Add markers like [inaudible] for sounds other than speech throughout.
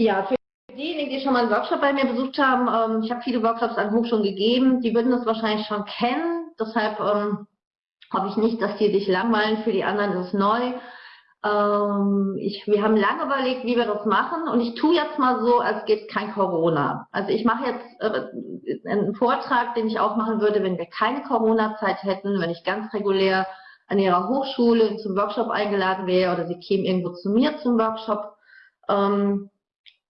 Ja, für diejenigen, die schon mal einen Workshop bei mir besucht haben, ähm, ich habe viele Workshops an Hochschulen gegeben, die würden das wahrscheinlich schon kennen. Deshalb ähm, hoffe ich nicht, dass die sich langweilen. Für die anderen ist es neu. Ähm, ich, wir haben lange überlegt, wie wir das machen und ich tue jetzt mal so, als gäbe es kein Corona. Also ich mache jetzt äh, einen Vortrag, den ich auch machen würde, wenn wir keine Corona-Zeit hätten, wenn ich ganz regulär an ihrer Hochschule zum Workshop eingeladen wäre oder sie kämen irgendwo zu mir zum Workshop. Ähm,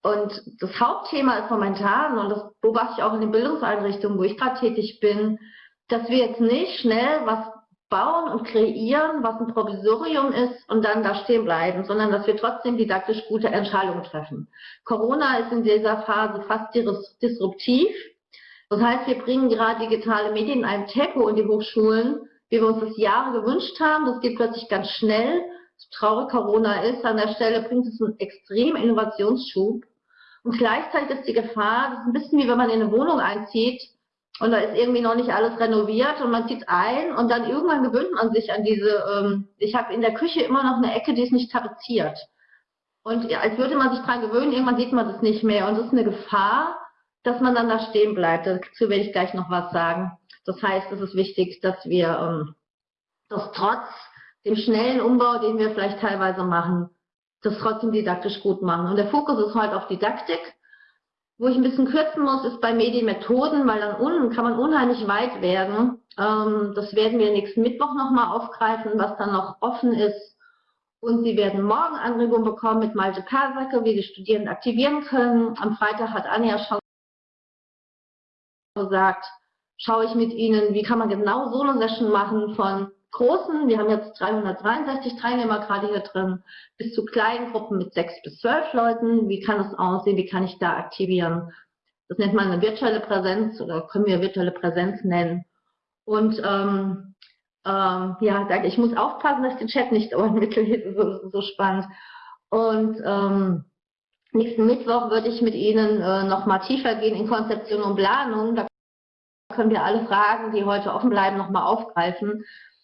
und das Hauptthema ist momentan, und das beobachte ich auch in den Bildungseinrichtungen, wo ich gerade tätig bin, dass wir jetzt nicht schnell was bauen und kreieren, was ein Provisorium ist und dann da stehen bleiben, sondern dass wir trotzdem didaktisch gute Entscheidungen treffen. Corona ist in dieser Phase fast disruptiv. Das heißt, wir bringen gerade digitale Medien in einem Tempo in die Hochschulen, wie wir uns das Jahre gewünscht haben. Das geht plötzlich ganz schnell. So traurig Corona ist, an der Stelle bringt es einen extremen Innovationsschub. Und gleichzeitig ist die Gefahr, das ist ein bisschen wie wenn man in eine Wohnung einzieht und da ist irgendwie noch nicht alles renoviert und man zieht ein und dann irgendwann gewöhnt man sich an diese, ähm, ich habe in der Küche immer noch eine Ecke, die ist nicht tapeziert. Und als würde man sich dran gewöhnen, irgendwann sieht man das nicht mehr. Und das ist eine Gefahr, dass man dann da stehen bleibt. Dazu werde ich gleich noch was sagen. Das heißt, es ist wichtig, dass wir ähm, das trotz dem schnellen Umbau, den wir vielleicht teilweise machen, das trotzdem didaktisch gut machen. Und der Fokus ist halt auf Didaktik. Wo ich ein bisschen kürzen muss, ist bei Medienmethoden, weil dann unten kann man unheimlich weit werden. Ähm, das werden wir nächsten Mittwoch nochmal aufgreifen, was dann noch offen ist. Und Sie werden morgen Anregungen bekommen mit Malte Kasacke, wie die Studierenden aktivieren können. Am Freitag hat Anja schon gesagt, schaue ich mit Ihnen, wie kann man genau so eine Session machen von großen, wir haben jetzt 363 Teilnehmer gerade hier drin, bis zu kleinen Gruppen mit sechs bis zwölf Leuten. Wie kann das aussehen? Wie kann ich da aktivieren? Das nennt man eine virtuelle Präsenz oder können wir virtuelle Präsenz nennen. Und ähm, ähm, ja, ich muss aufpassen, dass ich den Chat nicht [laughs] mitlese, so, so spannend. Und ähm, nächsten Mittwoch würde ich mit Ihnen äh, noch mal tiefer gehen in Konzeption und Planung. Da können wir alle Fragen, die heute offen bleiben, noch mal aufgreifen.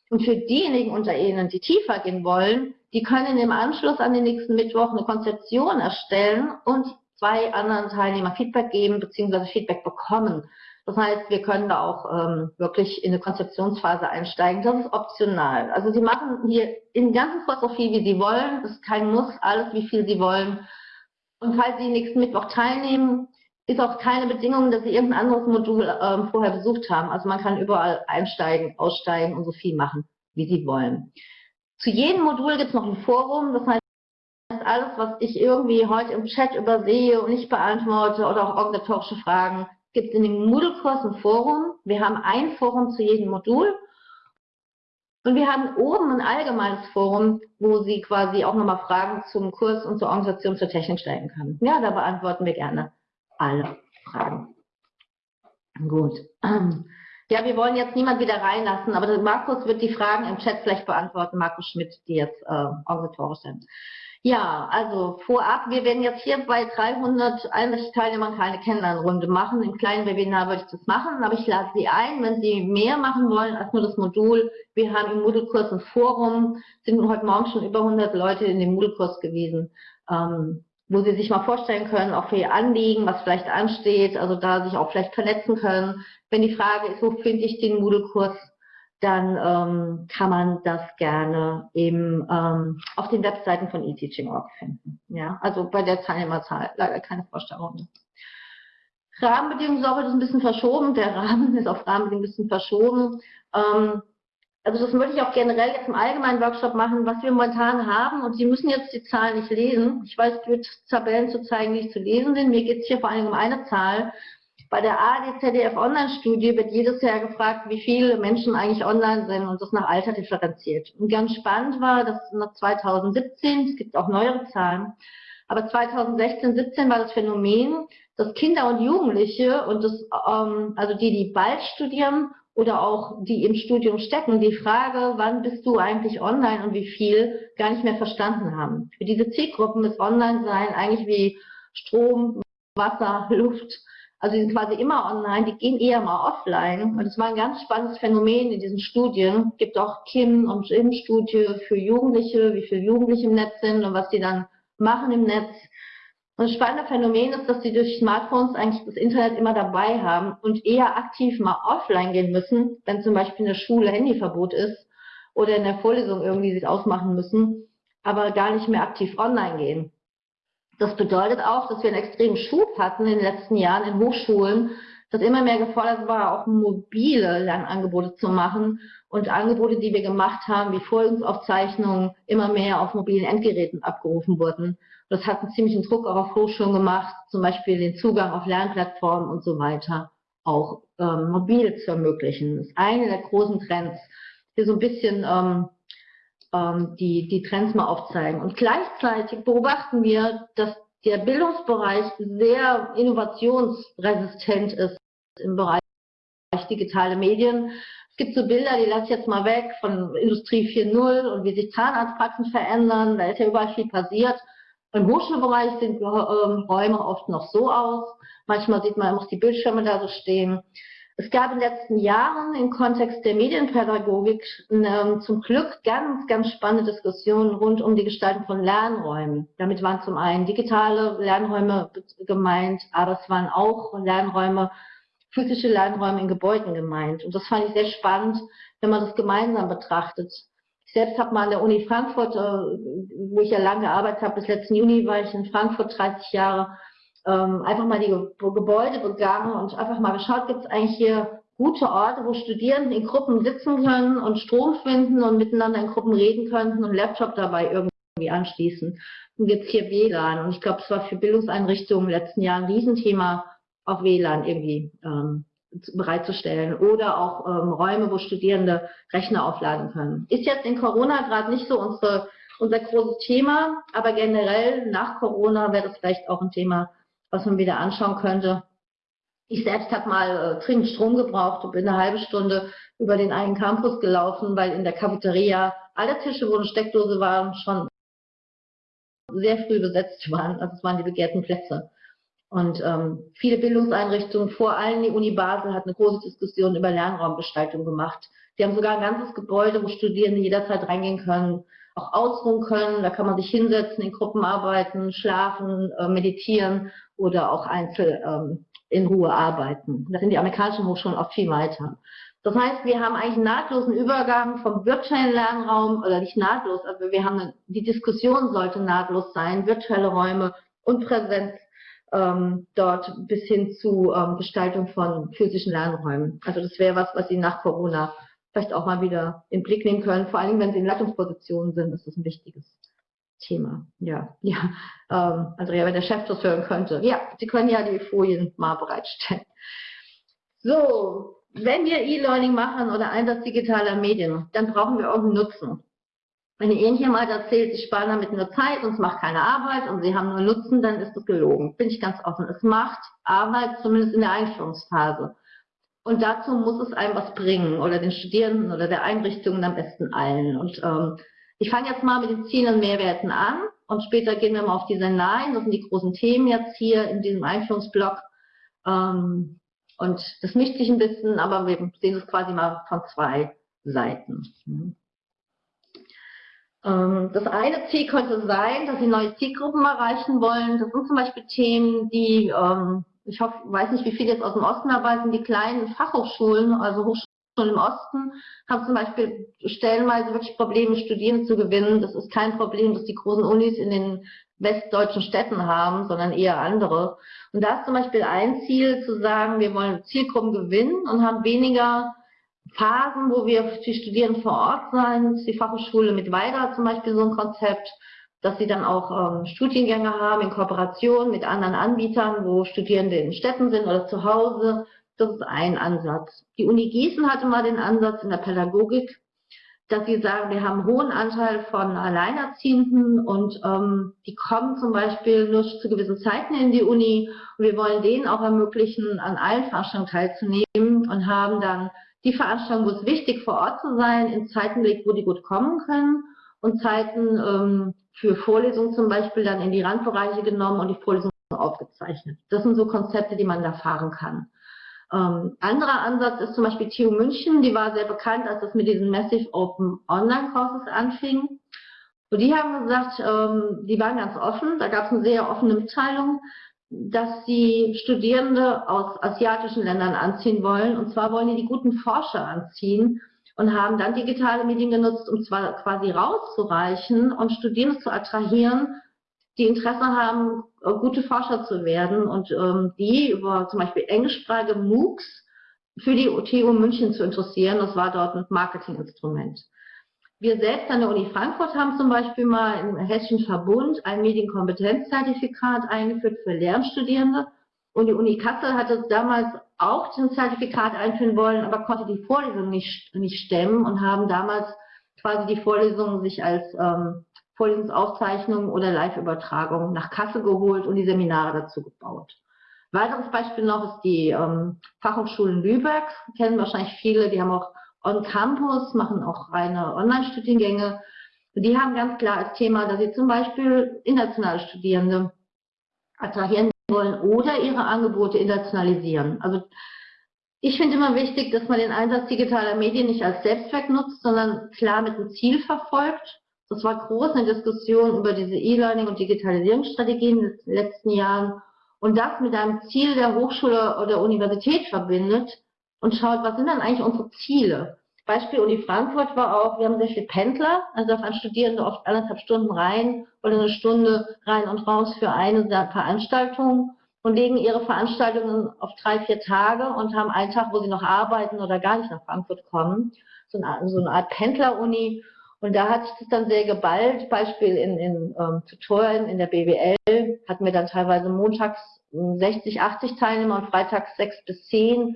Und für diejenigen unter Ihnen, die tiefer gehen wollen, die können im Anschluss an den nächsten Mittwoch eine Konzeption erstellen und zwei anderen Teilnehmer Feedback geben bzw. Feedback bekommen. Das heißt, wir können da auch ähm, wirklich in eine Konzeptionsphase einsteigen. Das ist optional. Also Sie machen hier im ganzen Kurs so viel, wie Sie wollen. Das ist kein Muss, alles, wie viel Sie wollen. Und falls Sie nächsten Mittwoch teilnehmen, ist auch keine Bedingung, dass Sie irgendein anderes Modul ähm, vorher besucht haben. Also man kann überall einsteigen, aussteigen und so viel machen, wie Sie wollen. Zu jedem Modul gibt es noch ein Forum. Das heißt, alles, was ich irgendwie heute im Chat übersehe und nicht beantworte oder auch organisatorische Fragen, gibt es in dem Moodle-Kurs ein Forum. Wir haben ein Forum zu jedem Modul. Und wir haben oben ein allgemeines Forum, wo Sie quasi auch nochmal Fragen zum Kurs und zur Organisation, zur Technik stellen können. Ja, da beantworten wir gerne alle Fragen. Gut. [clears throat] Ja, wir wollen jetzt niemand wieder reinlassen, aber Markus wird die Fragen im Chat vielleicht beantworten, Markus Schmidt, die jetzt äh, organisatorisch sind. Ja, also vorab, wir werden jetzt hier bei 361 Teilnehmern keine Kennenlernrunde machen. Im kleinen Webinar würde ich das machen, aber ich lade Sie ein, wenn Sie mehr machen wollen als nur das Modul. Wir haben im Moodle-Kurs ein Forum, sind heute Morgen schon über 100 Leute in dem Moodle-Kurs gewesen. Ähm, wo Sie sich mal vorstellen können, auch für Ihr Anliegen, was vielleicht ansteht, also da sich auch vielleicht vernetzen können. Wenn die Frage ist, wo finde ich den Moodle-Kurs, dann ähm, kann man das gerne eben ähm, auf den Webseiten von eTeaching.org finden. Ja, also bei der Teilnehmerzahl leider keine Vorstellung. Rahmenbedingungen ist auch ein bisschen verschoben. Der Rahmen ist auf Rahmenbedingungen ein bisschen verschoben. Ähm, also das würde ich auch generell jetzt im allgemeinen Workshop machen, was wir momentan haben. Und Sie müssen jetzt die Zahlen nicht lesen. Ich weiß, es wird Tabellen zu zeigen, die nicht zu lesen sind. Mir geht es hier vor allem um eine Zahl. Bei der ARD-ZDF Online-Studie wird jedes Jahr gefragt, wie viele Menschen eigentlich online sind und das nach Alter differenziert. Und ganz spannend war, dass nach 2017, es gibt auch neuere Zahlen, aber 2016, 17 war das Phänomen, dass Kinder und Jugendliche und das, ähm, also die, die bald studieren oder auch die im Studium stecken, die Frage, wann bist du eigentlich online und wie viel, gar nicht mehr verstanden haben. Für diese Zielgruppen ist Online-Sein eigentlich wie Strom, Wasser, [laughs] Luft, Also die sind quasi immer online, die gehen eher mal offline. Und das war ein ganz spannendes Phänomen in diesen Studien. Es gibt auch Kim- und Jim-Studie für Jugendliche, wie viele Jugendliche im Netz sind und was die dann machen im Netz. Und spannende Phänomen ist, dass sie durch Smartphones eigentlich das Internet immer dabei haben und eher aktiv mal offline gehen müssen, wenn zum Beispiel in der Schule Handyverbot ist oder in der Vorlesung irgendwie sich ausmachen müssen, aber gar nicht mehr aktiv online gehen. Das bedeutet auch, dass wir einen extremen Schub hatten in den letzten Jahren in Hochschulen, dass immer mehr gefordert war, auch mobile Lernangebote zu machen und Angebote, die wir gemacht haben, wie Vorlesungsaufzeichnungen, immer mehr auf mobilen Endgeräten abgerufen wurden. Das hat einen ziemlichen Druck auch auf Hochschulen gemacht, zum Beispiel den Zugang auf Lernplattformen und so weiter auch ähm, mobil zu ermöglichen. Das ist eine der großen Trends, die so ein bisschen ähm, ähm, die, die Trends mal aufzeigen. Und gleichzeitig beobachten wir, dass der Bildungsbereich sehr innovationsresistent ist im Bereich digitale Medien. Es gibt so Bilder, die lasse ich jetzt mal weg, von Industrie 4.0 und wie sich Zahnarztpraxen verändern. Da ist ja überall viel passiert. Im Hochschulbereich sehen ähm, Räume oft noch so aus. Manchmal sieht man auch die Bildschirme da so stehen. Es gab in den letzten Jahren im Kontext der Medienpädagogik ähm, zum Glück ganz, ganz spannende Diskussionen rund um die Gestaltung von Lernräumen. Damit waren zum einen digitale Lernräume gemeint, aber es waren auch Lernräume, physische Lernräume in Gebäuden gemeint. Und das fand ich sehr spannend, wenn man das gemeinsam betrachtet. Ich selbst habe mal an der Uni Frankfurt, äh, wo ich ja lange gearbeitet habe, bis letzten Juni war ich in Frankfurt 30 Jahre, ähm, einfach mal die Gebäude begangen und einfach mal geschaut, gibt es eigentlich hier gute Orte, wo Studierende in Gruppen sitzen können und Strom finden und miteinander in Gruppen reden könnten und Laptop dabei irgendwie anschließen. Und gibt es hier WLAN. Und ich glaube, es war für Bildungseinrichtungen in den letzten Jahren ein Riesenthema, auch WLAN irgendwie ähm, bereitzustellen oder auch ähm, Räume, wo Studierende Rechner aufladen können. Ist jetzt in Corona gerade nicht so unsere, unser großes Thema, aber generell nach Corona wäre das vielleicht auch ein Thema, was man wieder anschauen könnte. Ich selbst habe mal äh, dringend Strom gebraucht und bin eine halbe Stunde über den einen Campus gelaufen, weil in der Cafeteria alle Tische, wo eine Steckdose waren, schon sehr früh besetzt waren. Also es waren die begehrten Plätze. Und ähm, viele Bildungseinrichtungen, vor allem die Uni Basel, hat eine große Diskussion über Lernraumgestaltung gemacht. Die haben sogar ein ganzes Gebäude, wo Studierende jederzeit reingehen können, auch ausruhen können. Da kann man sich hinsetzen, in Gruppen arbeiten, schlafen, äh, meditieren oder auch einzeln ähm, in Ruhe arbeiten. Da sind die amerikanischen Hochschulen auch viel weiter. Das heißt, wir haben eigentlich einen nahtlosen Übergang vom virtuellen Lernraum, oder nicht nahtlos, aber wir haben eine, die Diskussion sollte nahtlos sein, virtuelle Räume und Präsenz ähm, dort bis hin zu ähm, Gestaltung von physischen Lernräumen. Also das wäre was, was Sie nach Corona vielleicht auch mal wieder in Blick nehmen können. Vor allem, wenn Sie in Leitungspositionen sind, ist das ein wichtiges Thema. Ja, [laughs] ja. Ähm, Andrea, wenn der Chef das hören könnte. Ja, Sie können ja die Folien mal bereitstellen. So, wenn wir E-Learning machen oder Einsatz digitaler Medien, dann brauchen wir irgendeinen Nutzen. Wenn irgendjemand erzählt, sie sparen damit nur Zeit und es macht keine Arbeit und sie haben nur Nutzen, dann ist das gelogen. Bin ich ganz offen. Es macht Arbeit, zumindest in der Einführungsphase. Und dazu muss es einem was bringen oder den Studierenden oder der Einrichtungen am besten allen. Und ähm, ich fange jetzt mal mit den Zielen und Mehrwerten an und später gehen wir mal auf die Szenarien. Das sind die großen Themen jetzt hier in diesem Einführungsblock. Ähm, und das mischt sich ein bisschen, aber wir sehen es quasi mal von zwei Seiten. Ähm, das eine Ziel könnte sein, dass Sie neue Zielgruppen erreichen wollen. Das sind zum Beispiel Themen, die, ähm, ich hoffe, weiß nicht, wie viele jetzt aus dem Osten sind, die kleinen Fachhochschulen, also Hochschulen im Osten haben zum Beispiel stellenweise wirklich Probleme, Studierende zu gewinnen. Das ist kein Problem, das die großen Unis in den westdeutschen Städten haben, sondern eher andere. Und da ist zum Beispiel ein Ziel zu sagen, wir wollen Zielgruppen gewinnen und haben weniger Phasen, wo wir die Studierenden vor Ort sein. Die Fachhochschule mit Weida zum Beispiel so ein Konzept, dass sie dann auch ähm, Studiengänge haben in Kooperation mit anderen Anbietern, wo Studierende in Städten sind oder zu Hause das ist ein Ansatz. Die Uni Gießen hatte mal den Ansatz in der Pädagogik, dass sie sagen, wir haben einen hohen Anteil von Alleinerziehenden und ähm, die kommen zum Beispiel nur zu gewissen Zeiten in die Uni und wir wollen denen auch ermöglichen, an allen Veranstaltungen teilzunehmen und haben dann die Veranstaltung, wo es wichtig vor Ort zu sein, in Zeiten gelegt, wo die gut kommen können und Zeiten ähm, für Vorlesungen zum Beispiel dann in die Randbereiche genommen und die Vorlesungen aufgezeichnet. Das sind so Konzepte, die man da fahren kann. Ähm, anderer Ansatz ist zum Beispiel TU München, die war sehr bekannt, als es mit diesen Massive Open Online Courses anfing. Und die haben gesagt, ähm, die waren ganz offen, da gab es eine sehr offene Mitteilung, dass sie Studierende aus asiatischen Ländern anziehen wollen. Und zwar wollen die die guten Forscher anziehen und haben dann digitale Medien genutzt, um zwar quasi rauszureichen und Studierende zu attrahieren, die Interesse haben, gute Forscher zu werden und ähm, die über zum Beispiel englischsprachige MOOCs für die TU München zu interessieren. Das war dort ein Marketinginstrument. Wir selbst an der Uni Frankfurt haben zum Beispiel mal im Hessischen Verbund ein Medienkompetenzzertifikat eingeführt für Lehramtsstudierende. Und die Uni Kassel hatte damals auch ein Zertifikat einführen wollen, aber konnte die Vorlesung nicht, nicht stemmen und haben damals quasi die Vorlesung sich als ähm, Vorlesungsaufzeichnung oder Live-Übertragung nach Kassel geholt und die Seminare dazu gebaut. Weiteres Beispiel noch ist die ähm, Fachhochschulen Lübeck, kennen wahrscheinlich viele, die haben auch On-Campus, machen auch reine Online-Studiengänge. Die haben ganz klar als Thema, dass sie zum Beispiel internationale Studierende attrahieren wollen oder ihre Angebote internationalisieren. Also ich finde immer wichtig, dass man den Einsatz digitaler Medien nicht als Selbstzweck nutzt, sondern klar mit einem Ziel verfolgt. Das war groß eine Diskussion über diese E-Learning und Digitalisierungsstrategien in den letzten Jahren und das mit einem Ziel der Hochschule oder Universität verbindet und schaut, was sind dann eigentlich unsere Ziele? Beispiel Uni Frankfurt war auch, wir haben sehr viele Pendler, also da fahren Studierende oft anderthalb Stunden rein oder eine Stunde rein und raus für eine Veranstaltung und legen ihre Veranstaltungen auf drei, vier Tage und haben einen Tag, wo sie noch arbeiten oder gar nicht nach Frankfurt kommen. So eine, so eine Art Pendler-Uni. Und da hat sich das dann sehr geballt. Beispiel in, in ähm, Tutorien in der BWL hatten wir dann teilweise montags 60, 80 Teilnehmer und freitags 6 bis 10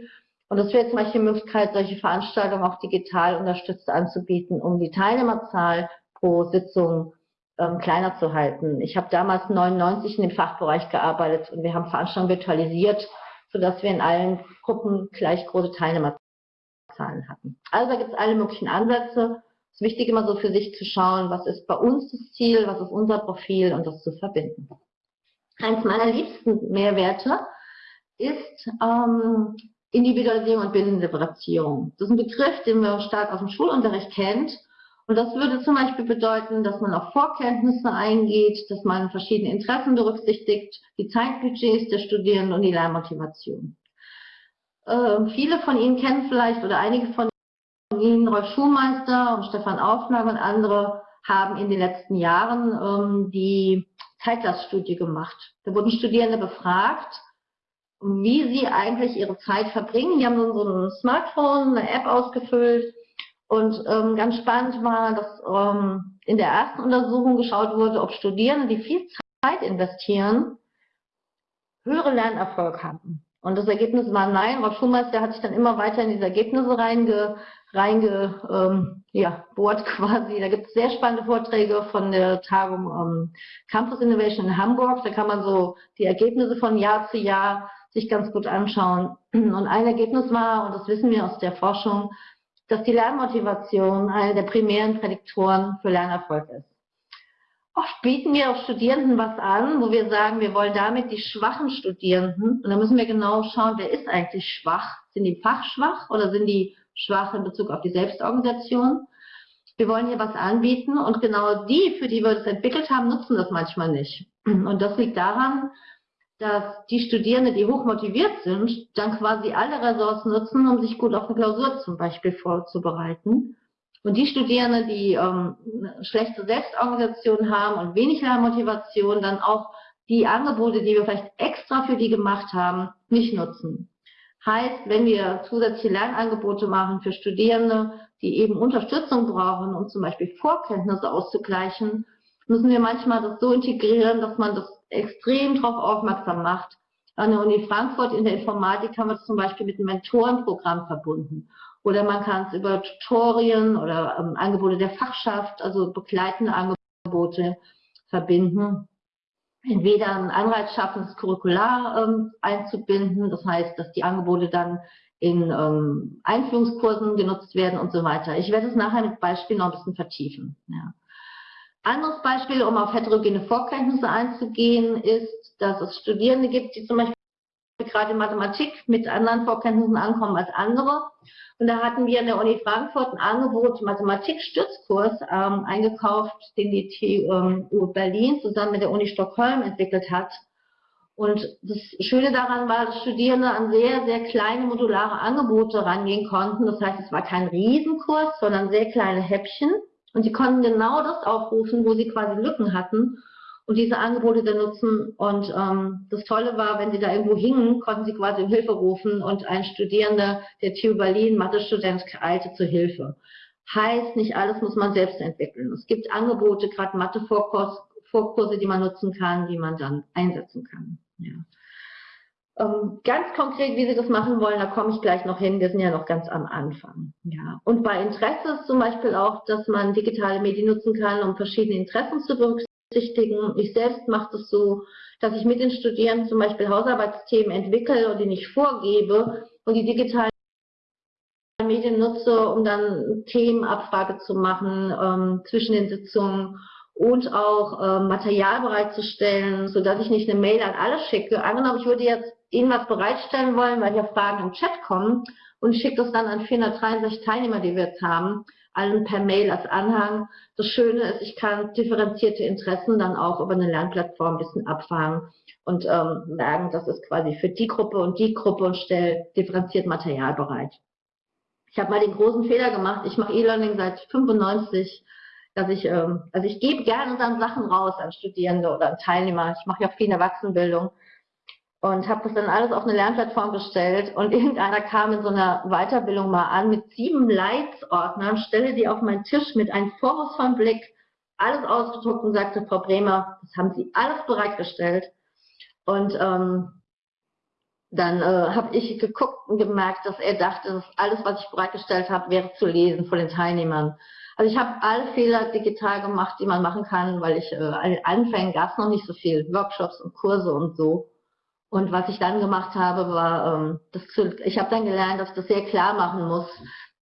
und es wäre zum Beispiel die Möglichkeit, solche Veranstaltungen auch digital unterstützt anzubieten, um die Teilnehmerzahl pro Sitzung ähm, kleiner zu halten. Ich habe damals 99 in dem Fachbereich gearbeitet und wir haben Veranstaltungen virtualisiert, sodass wir in allen Gruppen gleich große Teilnehmerzahlen hatten. Also da gibt es alle möglichen Ansätze. Es ist wichtig, immer so für sich zu schauen, was ist bei uns das Ziel, was ist unser Profil und das zu verbinden. Eins meiner liebsten Mehrwerte ist ähm, Individualisierung und Bindendifferenzierung. Das ist ein Begriff, den man stark aus dem Schulunterricht kennt. Und das würde zum Beispiel bedeuten, dass man auf Vorkenntnisse eingeht, dass man verschiedene Interessen berücksichtigt, die Zeitbudgets der Studierenden und die Lernmotivation. Äh, viele von Ihnen kennen vielleicht oder einige von Ihnen Rolf Schulmeister und Stefan Aufnahme und andere haben in den letzten Jahren ähm, die Zeitlaststudie gemacht. Da wurden Studierende befragt, wie sie eigentlich ihre Zeit verbringen. Die haben so, ein Smartphone, eine App ausgefüllt und ähm, ganz spannend war, dass ähm, in der ersten Untersuchung geschaut wurde, ob Studierende, die viel Zeit investieren, höhere Lernerfolg haben. Und das Ergebnis war nein. Rolf Schulmeister hat sich dann immer weiter in diese Ergebnisse reinge, reinge ähm, ja, quasi. Da gibt es sehr spannende Vorträge von der Tagung ähm, Campus Innovation in Hamburg. Da kann man so die Ergebnisse von Jahr zu Jahr sich ganz gut anschauen. [clears throat] Und ein Ergebnis war, und das wissen wir aus der Forschung, dass die Lernmotivation eine der primären Prädiktoren für Lernerfolg ist. Oft bieten wir auch Studierenden was an, wo wir sagen, wir wollen damit die schwachen Studierenden, und da müssen wir genau schauen, wer ist eigentlich schwach? Sind die fachschwach oder sind die schwach in Bezug auf die Selbstorganisation? Wir wollen hier was anbieten und genau die, für die wir das entwickelt haben, nutzen das manchmal nicht. Und das liegt daran, dass die Studierenden, die hoch motiviert sind, dann quasi alle Ressourcen nutzen, um sich gut auf eine Klausur zum Beispiel vorzubereiten. Und die Studierenden, die ähm, eine schlechte Selbstorganisation haben und wenig Lernmotivation, dann auch die Angebote, die wir vielleicht extra für die gemacht haben, nicht nutzen. Heißt, wenn wir zusätzliche Lernangebote machen für Studierende, die eben Unterstützung brauchen, um zum Beispiel Vorkenntnisse auszugleichen, müssen wir manchmal das so integrieren, dass man das extrem darauf aufmerksam macht. An der Uni Frankfurt in der Informatik haben wir es zum Beispiel mit einem Mentorenprogramm verbunden. Oder man kann es über Tutorien oder ähm, Angebote der Fachschaft, also begleitende Angebote verbinden. Entweder ein Anreiz schaffen, das Curricular ähm, einzubinden, das heißt, dass die Angebote dann in ähm, Einführungskursen genutzt werden und so weiter. Ich werde es nachher mit Beispielen noch ein bisschen vertiefen. Ja. Anderes Beispiel, um auf heterogene Vorkenntnisse einzugehen, ist, dass es Studierende gibt, die zum Beispiel gerade in Mathematik mit anderen Vorkenntnissen ankommen als andere. Und da hatten wir in der Uni Frankfurt ein Angebot, Mathematik-Stützkurs ähm, eingekauft, den die TU ähm, Berlin zusammen mit der Uni Stockholm entwickelt hat. Und das Schöne daran war, dass Studierende an sehr, sehr kleine modulare Angebote rangehen konnten. Das heißt, es war kein Riesenkurs, sondern sehr kleine Häppchen. Und sie konnten genau das aufrufen, wo sie quasi Lücken hatten und diese Angebote dann nutzen. Und ähm, das Tolle war, wenn sie da irgendwo hingen, konnten sie quasi um Hilfe rufen und ein Studierender der TU Berlin, Mathe-Student, eilte zur Hilfe. Heißt, nicht alles muss man selbst entwickeln. Es gibt Angebote, gerade Mathe-Vorkurse, die man nutzen kann, die man dann einsetzen kann. Ja. Ähm, ganz konkret, wie Sie das machen wollen, da komme ich gleich noch hin. Wir sind ja noch ganz am Anfang. Ja. Und bei Interesse ist zum Beispiel auch, dass man digitale Medien nutzen kann, um verschiedene Interessen zu berücksichtigen. Ich selbst mache das so, dass ich mit den Studierenden zum Beispiel Hausarbeitsthemen entwickle und die nicht vorgebe und die digitalen Medien nutze, um dann Themenabfrage zu machen ähm, zwischen den Sitzungen und auch ähm, Material bereitzustellen, sodass ich nicht eine Mail an alle schicke. Angenommen, ich würde jetzt Ihnen was bereitstellen wollen, weil hier Fragen im Chat kommen und schicke das dann an 463 Teilnehmer, die wir jetzt haben allen per Mail als Anhang. Das Schöne ist, ich kann differenzierte Interessen dann auch über eine Lernplattform ein bisschen abfangen und ähm, sagen, das ist quasi für die Gruppe und die Gruppe und stelle differenziert Material bereit. Ich habe mal den großen Fehler gemacht, ich mache E-Learning seit 95, dass ich, ähm, also ich gebe gerne dann Sachen raus an Studierende oder an Teilnehmer. Ich mache ja viel in Erwachsenenbildung und habe das dann alles auf eine Lernplattform gestellt und [laughs] irgendeiner kam in so einer Weiterbildung mal an mit sieben Leitsordnern, stelle die auf meinen Tisch mit einem vorwurfsvollen Blick, alles ausgedruckt und sagte, Frau Bremer, das haben Sie alles bereitgestellt. Und ähm, dann äh, habe ich geguckt und gemerkt, dass er dachte, dass alles, was ich bereitgestellt habe, wäre zu lesen von den Teilnehmern. Also ich habe alle Fehler digital gemacht, die man machen kann, weil ich äh, Anfängen gab es noch nicht so viel, Workshops und Kurse und so. Und was ich dann gemacht habe, war, ähm, das zu, ich habe dann gelernt, dass ich das sehr klar machen muss,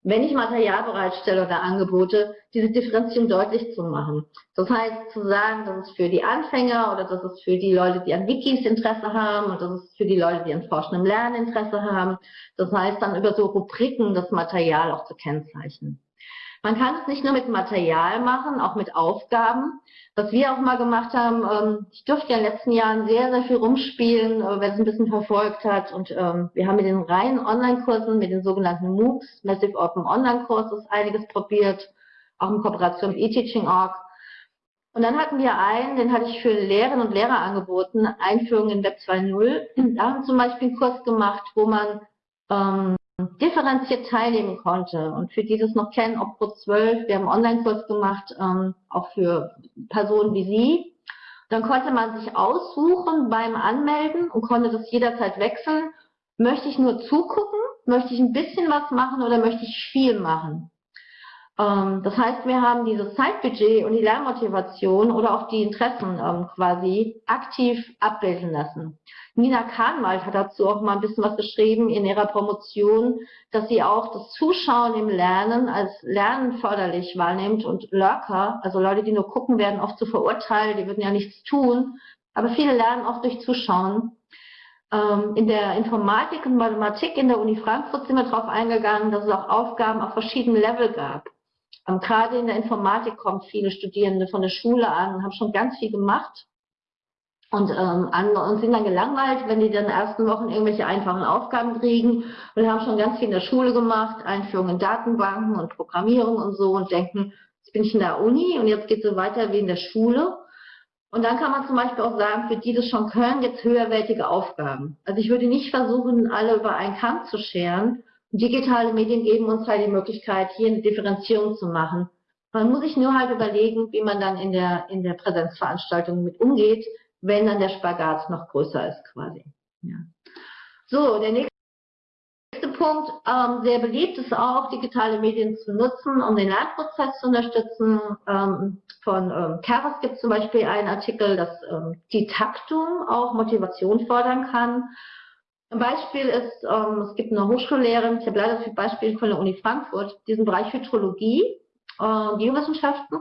wenn ich Material bereitstelle oder Angebote, diese Differenzierung deutlich zu machen. Das heißt, zu sagen, das ist für die Anfänger oder das ist für die Leute, die an Wikis Interesse haben und das ist für die Leute, die an forschendem Lernen Interesse haben. Das heißt, dann über so Rubriken das Material auch zu kennzeichnen. Man kann es nicht nur mit Material machen, auch mit Aufgaben. Was wir auch mal gemacht haben, ähm, ich durfte ja in den letzten Jahren sehr, sehr viel rumspielen, äh, wer es ein bisschen verfolgt hat. Und ähm, wir haben mit den reinen Online-Kursen, mit den sogenannten MOOCs, Massive Open Online Courses, einiges probiert, auch in Kooperation mit eTeaching.org. Und dann hatten wir einen, den hatte ich für Lehrerinnen und Lehrer angeboten, Einführung in Web 2.0. Da haben wir zum Beispiel einen Kurs gemacht, wo man ähm, differenziert teilnehmen konnte. Und für die das noch kennen, ob Pro 12, wir haben Online-Kurs gemacht, ähm, auch für Personen wie Sie. Dann konnte man sich aussuchen beim Anmelden und konnte das jederzeit wechseln. Möchte ich nur zugucken? Möchte ich ein bisschen was machen oder möchte ich viel machen? Ähm, das heißt, wir haben dieses Zeitbudget und die Lernmotivation oder auch die Interessen ähm, quasi aktiv abbilden lassen. Nina Kahnwald hat dazu auch mal ein bisschen was geschrieben in ihrer Promotion, dass sie auch das Zuschauen im Lernen als Lernen förderlich wahrnimmt und Lurker, also Leute, die nur gucken, werden oft zu so verurteilt, die würden ja nichts tun, aber viele lernen auch durch Zuschauen. Ähm, in der Informatik und Mathematik in der Uni Frankfurt sind wir darauf eingegangen, dass es auch Aufgaben auf verschiedenen Level gab. Gerade in der Informatik kommen viele Studierende von der Schule an und haben schon ganz viel gemacht und, ähm, und sind dann gelangweilt, wenn die dann ersten Wochen irgendwelche einfachen Aufgaben kriegen und haben schon ganz viel in der Schule gemacht, Einführung in Datenbanken und Programmierung und so und denken, jetzt bin ich in der Uni und jetzt geht es so weiter wie in der Schule. Und dann kann man zum Beispiel auch sagen, für die das schon können, jetzt höherwertige Aufgaben. Also ich würde nicht versuchen, alle über einen Kamm zu scheren. Digitale Medien geben uns halt die Möglichkeit, hier eine Differenzierung zu machen. Man muss sich nur halt überlegen, wie man dann in der, in der Präsenzveranstaltung mit umgeht, wenn dann der Spagat noch größer ist quasi. Ja. So, der nächste Punkt, ähm, sehr beliebt ist auch, digitale Medien zu nutzen, um den Lernprozess zu unterstützen. Ähm, von ähm, Keras gibt es zum Beispiel einen Artikel, dass ähm, die Taktung auch Motivation fördern kann. Ein Beispiel ist, ähm, es gibt eine Hochschullehrerin, ich habe leider das Beispiel von der Uni Frankfurt, diesen Bereich Hydrologie, äh, Biowissenschaften.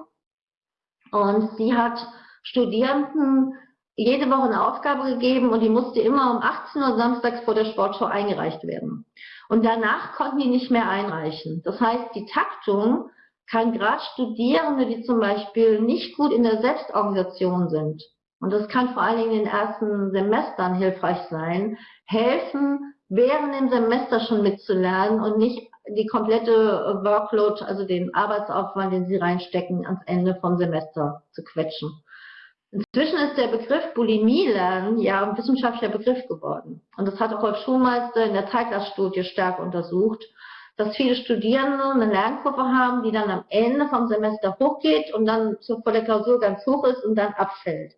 Und sie hat Studierenden jede Woche eine Aufgabe gegeben und die musste immer um 18 Uhr samstags vor der Sportshow eingereicht werden. Und danach konnten die nicht mehr einreichen. Das heißt, die Taktung kann gerade Studierende, die zum Beispiel nicht gut in der Selbstorganisation sind, und das kann vor allen Dingen in den ersten Semestern hilfreich sein, helfen, während dem Semester schon mitzulernen und nicht die komplette Workload, also den Arbeitsaufwand, den sie reinstecken, ans Ende vom Semester zu quetschen. Inzwischen ist der Begriff Bulimie lernen ja ein wissenschaftlicher Begriff geworden. Und das hat auch Rolf Schulmeister in der Zeitglasstudie stark untersucht, dass viele Studierende eine Lernkurve haben, die dann am Ende vom Semester hochgeht und dann vor der Klausur ganz hoch ist und dann abfällt.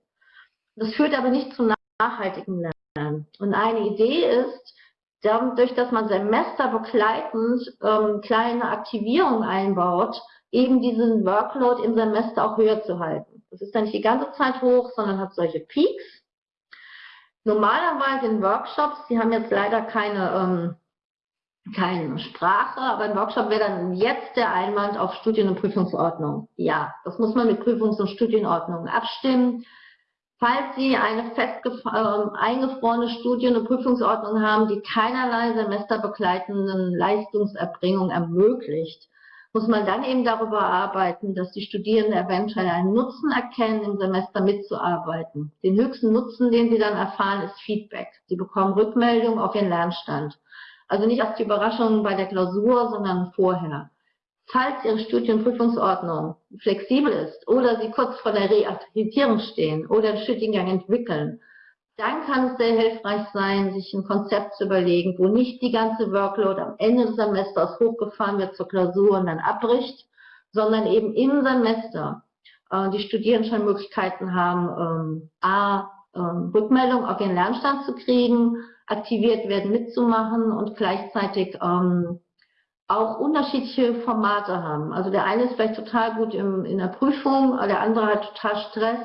Das führt aber nicht zum nachhaltigen Lernen. Und eine Idee ist, dadurch, dass man semesterbegleitend ähm, kleine Aktivierungen einbaut, eben diesen Workload im Semester auch höher zu halten. Das ist dann nicht die ganze Zeit hoch, sondern hat solche Peaks. Normalerweise in Workshops, die haben jetzt leider keine, ähm, keine Sprache, aber ein Workshop wäre dann jetzt der Einwand auf Studien- und Prüfungsordnung. Ja, das muss man mit Prüfungs- und Studienordnung abstimmen. Falls Sie eine fest äh, eingefrorene Studien- und Prüfungsordnung haben, die keinerlei semesterbegleitenden Leistungserbringung ermöglicht, muss man dann eben darüber arbeiten, dass die Studierenden eventuell einen Nutzen erkennen, im Semester mitzuarbeiten. Den höchsten Nutzen, den sie dann erfahren, ist Feedback. Sie bekommen Rückmeldung auf ihren Lernstand. Also nicht als die Überraschung bei der Klausur, sondern vorher. Falls Ihre Studienprüfungsordnung flexibel ist oder Sie kurz vor der Reakkreditierung stehen oder einen Studiengang entwickeln, dann kann es sehr hilfreich sein, sich ein Konzept zu überlegen, wo nicht die ganze Workload am Ende des Semesters hochgefahren wird zur Klausur und dann abbricht, sondern eben im Semester äh, die Studierenden schon Möglichkeiten haben, ähm, a, ähm, Rückmeldung auf ihren Lernstand zu kriegen, aktiviert werden mitzumachen und gleichzeitig ähm, auch unterschiedliche Formate haben. Also der eine ist vielleicht total gut im, in der Prüfung, der andere hat total Stress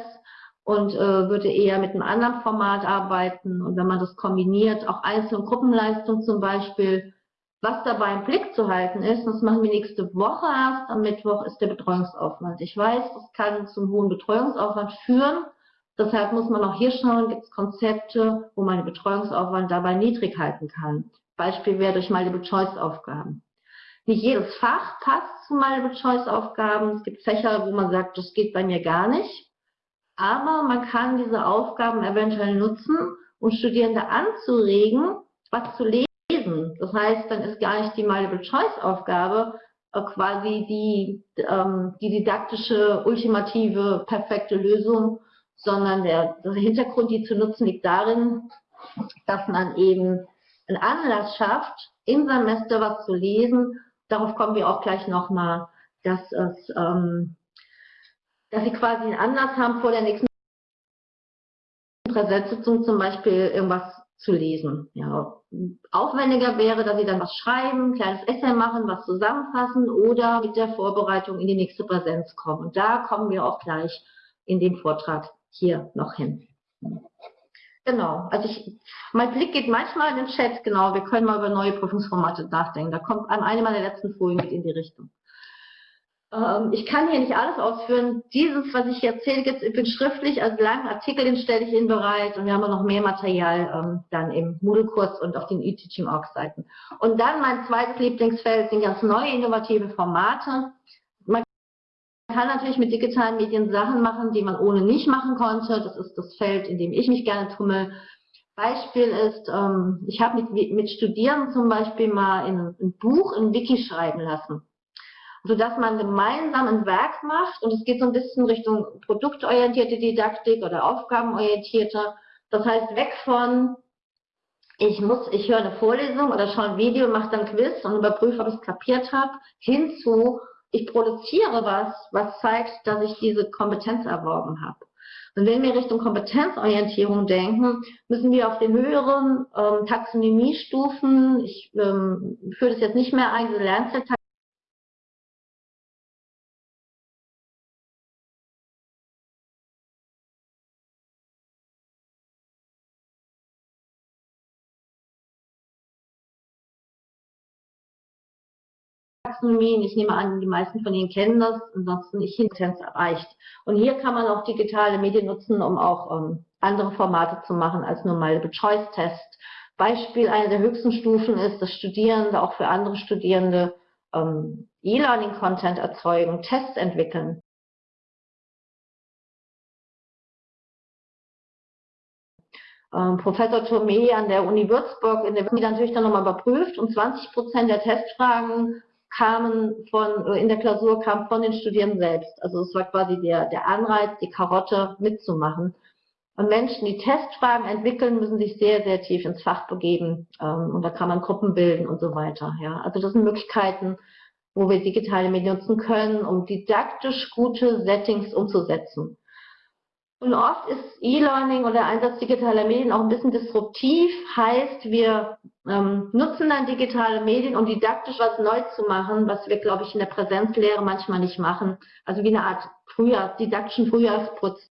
und äh, würde eher mit einem anderen Format arbeiten. Und wenn man das kombiniert, auch Einzel- und Gruppenleistung zum Beispiel, was dabei im Blick zu halten ist, das machen wir nächste Woche erst, am Mittwoch ist der Betreuungsaufwand. Ich weiß, das kann zum hohen Betreuungsaufwand führen. Deshalb muss man auch hier schauen, gibt es Konzepte, wo man den Betreuungsaufwand dabei niedrig halten kann. Beispiel wäre durch Multiple-Choice-Aufgaben. Nicht jedes Fach passt zu Multiple-Choice-Aufgaben. Es gibt Fächer, wo man sagt, das geht bei mir gar nicht aber man kann diese Aufgaben eventuell nutzen, um Studierende anzuregen, was zu lesen. Das heißt, dann ist gar nicht die Multiple-Choice-Aufgabe äh, quasi die, ähm, die didaktische, ultimative, perfekte Lösung, sondern der, der Hintergrund, die zu nutzen, liegt darin, dass man eben einen Anlass schafft, im Semester was zu lesen. Darauf kommen wir auch gleich nochmal, dass es ähm, dass sie quasi einen Anlass haben, vor der nächsten Präsenzsitzung zum Beispiel irgendwas zu lesen. Ja, aufwendiger wäre, dass sie dann was schreiben, ein kleines Essay machen, was zusammenfassen oder mit der Vorbereitung in die nächste Präsenz kommen. Und da kommen wir auch gleich in dem Vortrag hier noch hin. Genau, also ich, mein Blick geht manchmal in den Chat, genau, wir können mal über neue Prüfungsformate nachdenken. Da kommt eine meiner letzten Folien mit in die Richtung. Ähm, ich kann hier nicht alles ausführen. Dieses, was ich erzähle, gibt es schriftlich, also langen Artikel, den stelle ich Ihnen bereit und wir haben noch mehr Material ähm, dann im Moodle-Kurs und auf den e-Teaching-Org-Seiten. Und dann mein zweites Lieblingsfeld sind ganz neue innovative Formate. Man kann natürlich mit digitalen Medien Sachen machen, die man ohne nicht machen konnte. Das ist das Feld, in dem ich mich gerne tummel. Beispiel ist, ähm, ich habe mit, mit Studierenden zum Beispiel mal in, ein Buch in Wiki schreiben lassen sodass man gemeinsam ein Werk macht und es geht so ein bisschen Richtung produktorientierte Didaktik oder aufgabenorientierte. Das heißt, weg von ich muss, ich höre eine Vorlesung oder schaue ein Video, mache dann Quiz und überprüfe, ob ich es kapiert habe, hinzu, ich produziere was, was zeigt, dass ich diese Kompetenz erworben habe. Und wenn wir Richtung Kompetenzorientierung denken, müssen wir auf den höheren ähm, Taxonomiestufen, ich ähm, führe das jetzt nicht mehr ein, diese Lernzeit Taxonomien. Ich nehme an, die meisten von Ihnen kennen das, ansonsten nicht Hintenz erreicht. Und hier kann man auch digitale Medien nutzen, um auch ähm, andere Formate zu machen als nur Multiple-Choice-Test. Beispiel einer der höchsten Stufen ist, dass Studierende auch für andere Studierende ähm, E-Learning-Content erzeugen, Tests entwickeln. Ähm, Professor Thomé an der Uni Würzburg in der die natürlich dann nochmal überprüft und 20 Prozent der Testfragen kamen von, äh, in der Klausur kam von den Studierenden selbst. Also es war quasi der, der Anreiz, die Karotte mitzumachen. Und Menschen, die Testfragen entwickeln, müssen sich sehr, sehr tief ins Fach begeben. Ähm, und da kann man Gruppen bilden und so weiter. Ja, also das sind Möglichkeiten, wo wir digitale Medien nutzen können, um didaktisch gute Settings umzusetzen. Und oft ist E-Learning oder der Einsatz digitaler Medien auch ein bisschen disruptiv, heißt, wir ähm, nutzen dann digitale Medien, um didaktisch was neu zu machen, was wir, glaube ich, in der Präsenzlehre manchmal nicht machen. Also wie eine Art Frühjahr, didaktischen Frühjahrsputz.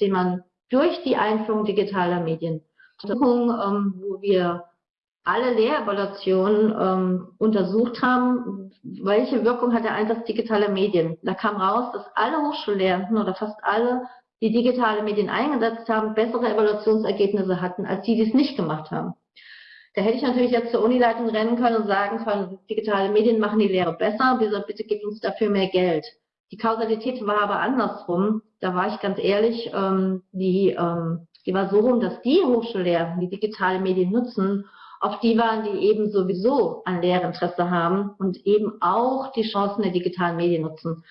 den man durch die Einführung digitaler Medien, ähm, wo wir alle Lehrevaluationen ähm, untersucht haben, welche Wirkung hat der Einsatz digitaler Medien. Da kam raus, dass alle Hochschullehrenden oder fast alle, die digitale Medien eingesetzt haben, bessere Evaluationsergebnisse hatten, als die, die es nicht gemacht haben. Da hätte ich natürlich jetzt zur Unileitung rennen können und sagen können, digitale Medien machen die Lehre besser, bitte, bitte gebt uns dafür mehr Geld. Die Kausalität war aber andersrum. Da war ich ganz ehrlich, ähm, die, ähm, die war so rum, dass die Hochschullehrenden, die digitale Medien nutzen, auf die waren, die eben sowieso an Lehrinteresse haben und eben auch die Chancen der digitalen Medien nutzen.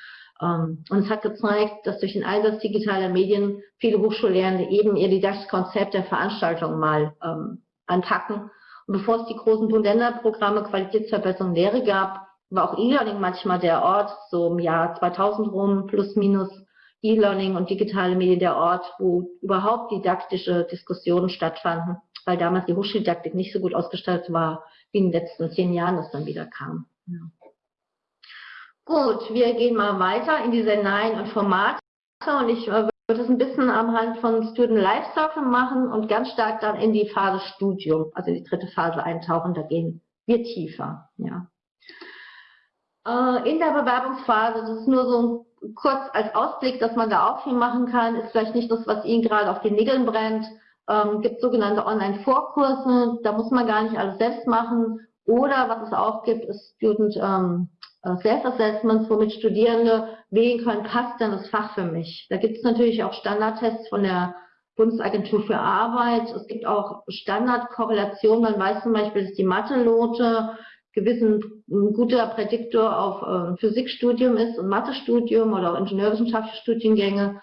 Ähm, und es hat gezeigt, dass durch den Einsatz digitaler Medien viele Hochschullehrende eben ihr didaktisches Konzept der Veranstaltung mal ähm, anpacken. Und bevor es die großen Bund-Länder-Programme Qualitätsverbesserung Lehre gab, war auch E-Learning manchmal der Ort, so im Jahr 2000 rum, plus minus E-Learning und digitale Medien der Ort, wo überhaupt didaktische Diskussionen stattfanden weil damals die Hochschuldidaktik nicht so gut ausgestattet war, wie in den letzten zehn Jahren das dann wieder kam. Ja. Gut, wir gehen mal weiter in die Szenarien und Formate und ich äh, würde es ein bisschen am Hand von Student Life Cycle machen und ganz stark dann in die Phase Studium, also in die dritte Phase eintauchen, da gehen wir tiefer. Ja. Äh, in der Bewerbungsphase, das ist nur so kurz als Ausblick, dass man da auch viel machen kann, ist vielleicht nicht das, was Ihnen gerade auf den Nägeln brennt, ähm, gibt sogenannte Online-Vorkurse, da muss man gar nicht alles selbst machen. Oder was es auch gibt, ist Student ähm, äh, Self-Assessments, womit Studierende wählen können, passt denn das Fach für mich. Da gibt es natürlich auch Standardtests von der Bundesagentur für Arbeit. Es gibt auch Standardkorrelationen. Man weiß zum Beispiel, dass die Mathe-Lote gewissen ein guter Prädiktor auf äh, Physikstudium ist und Mathestudium oder auch ingenieurwissenschaftliche Studiengänge.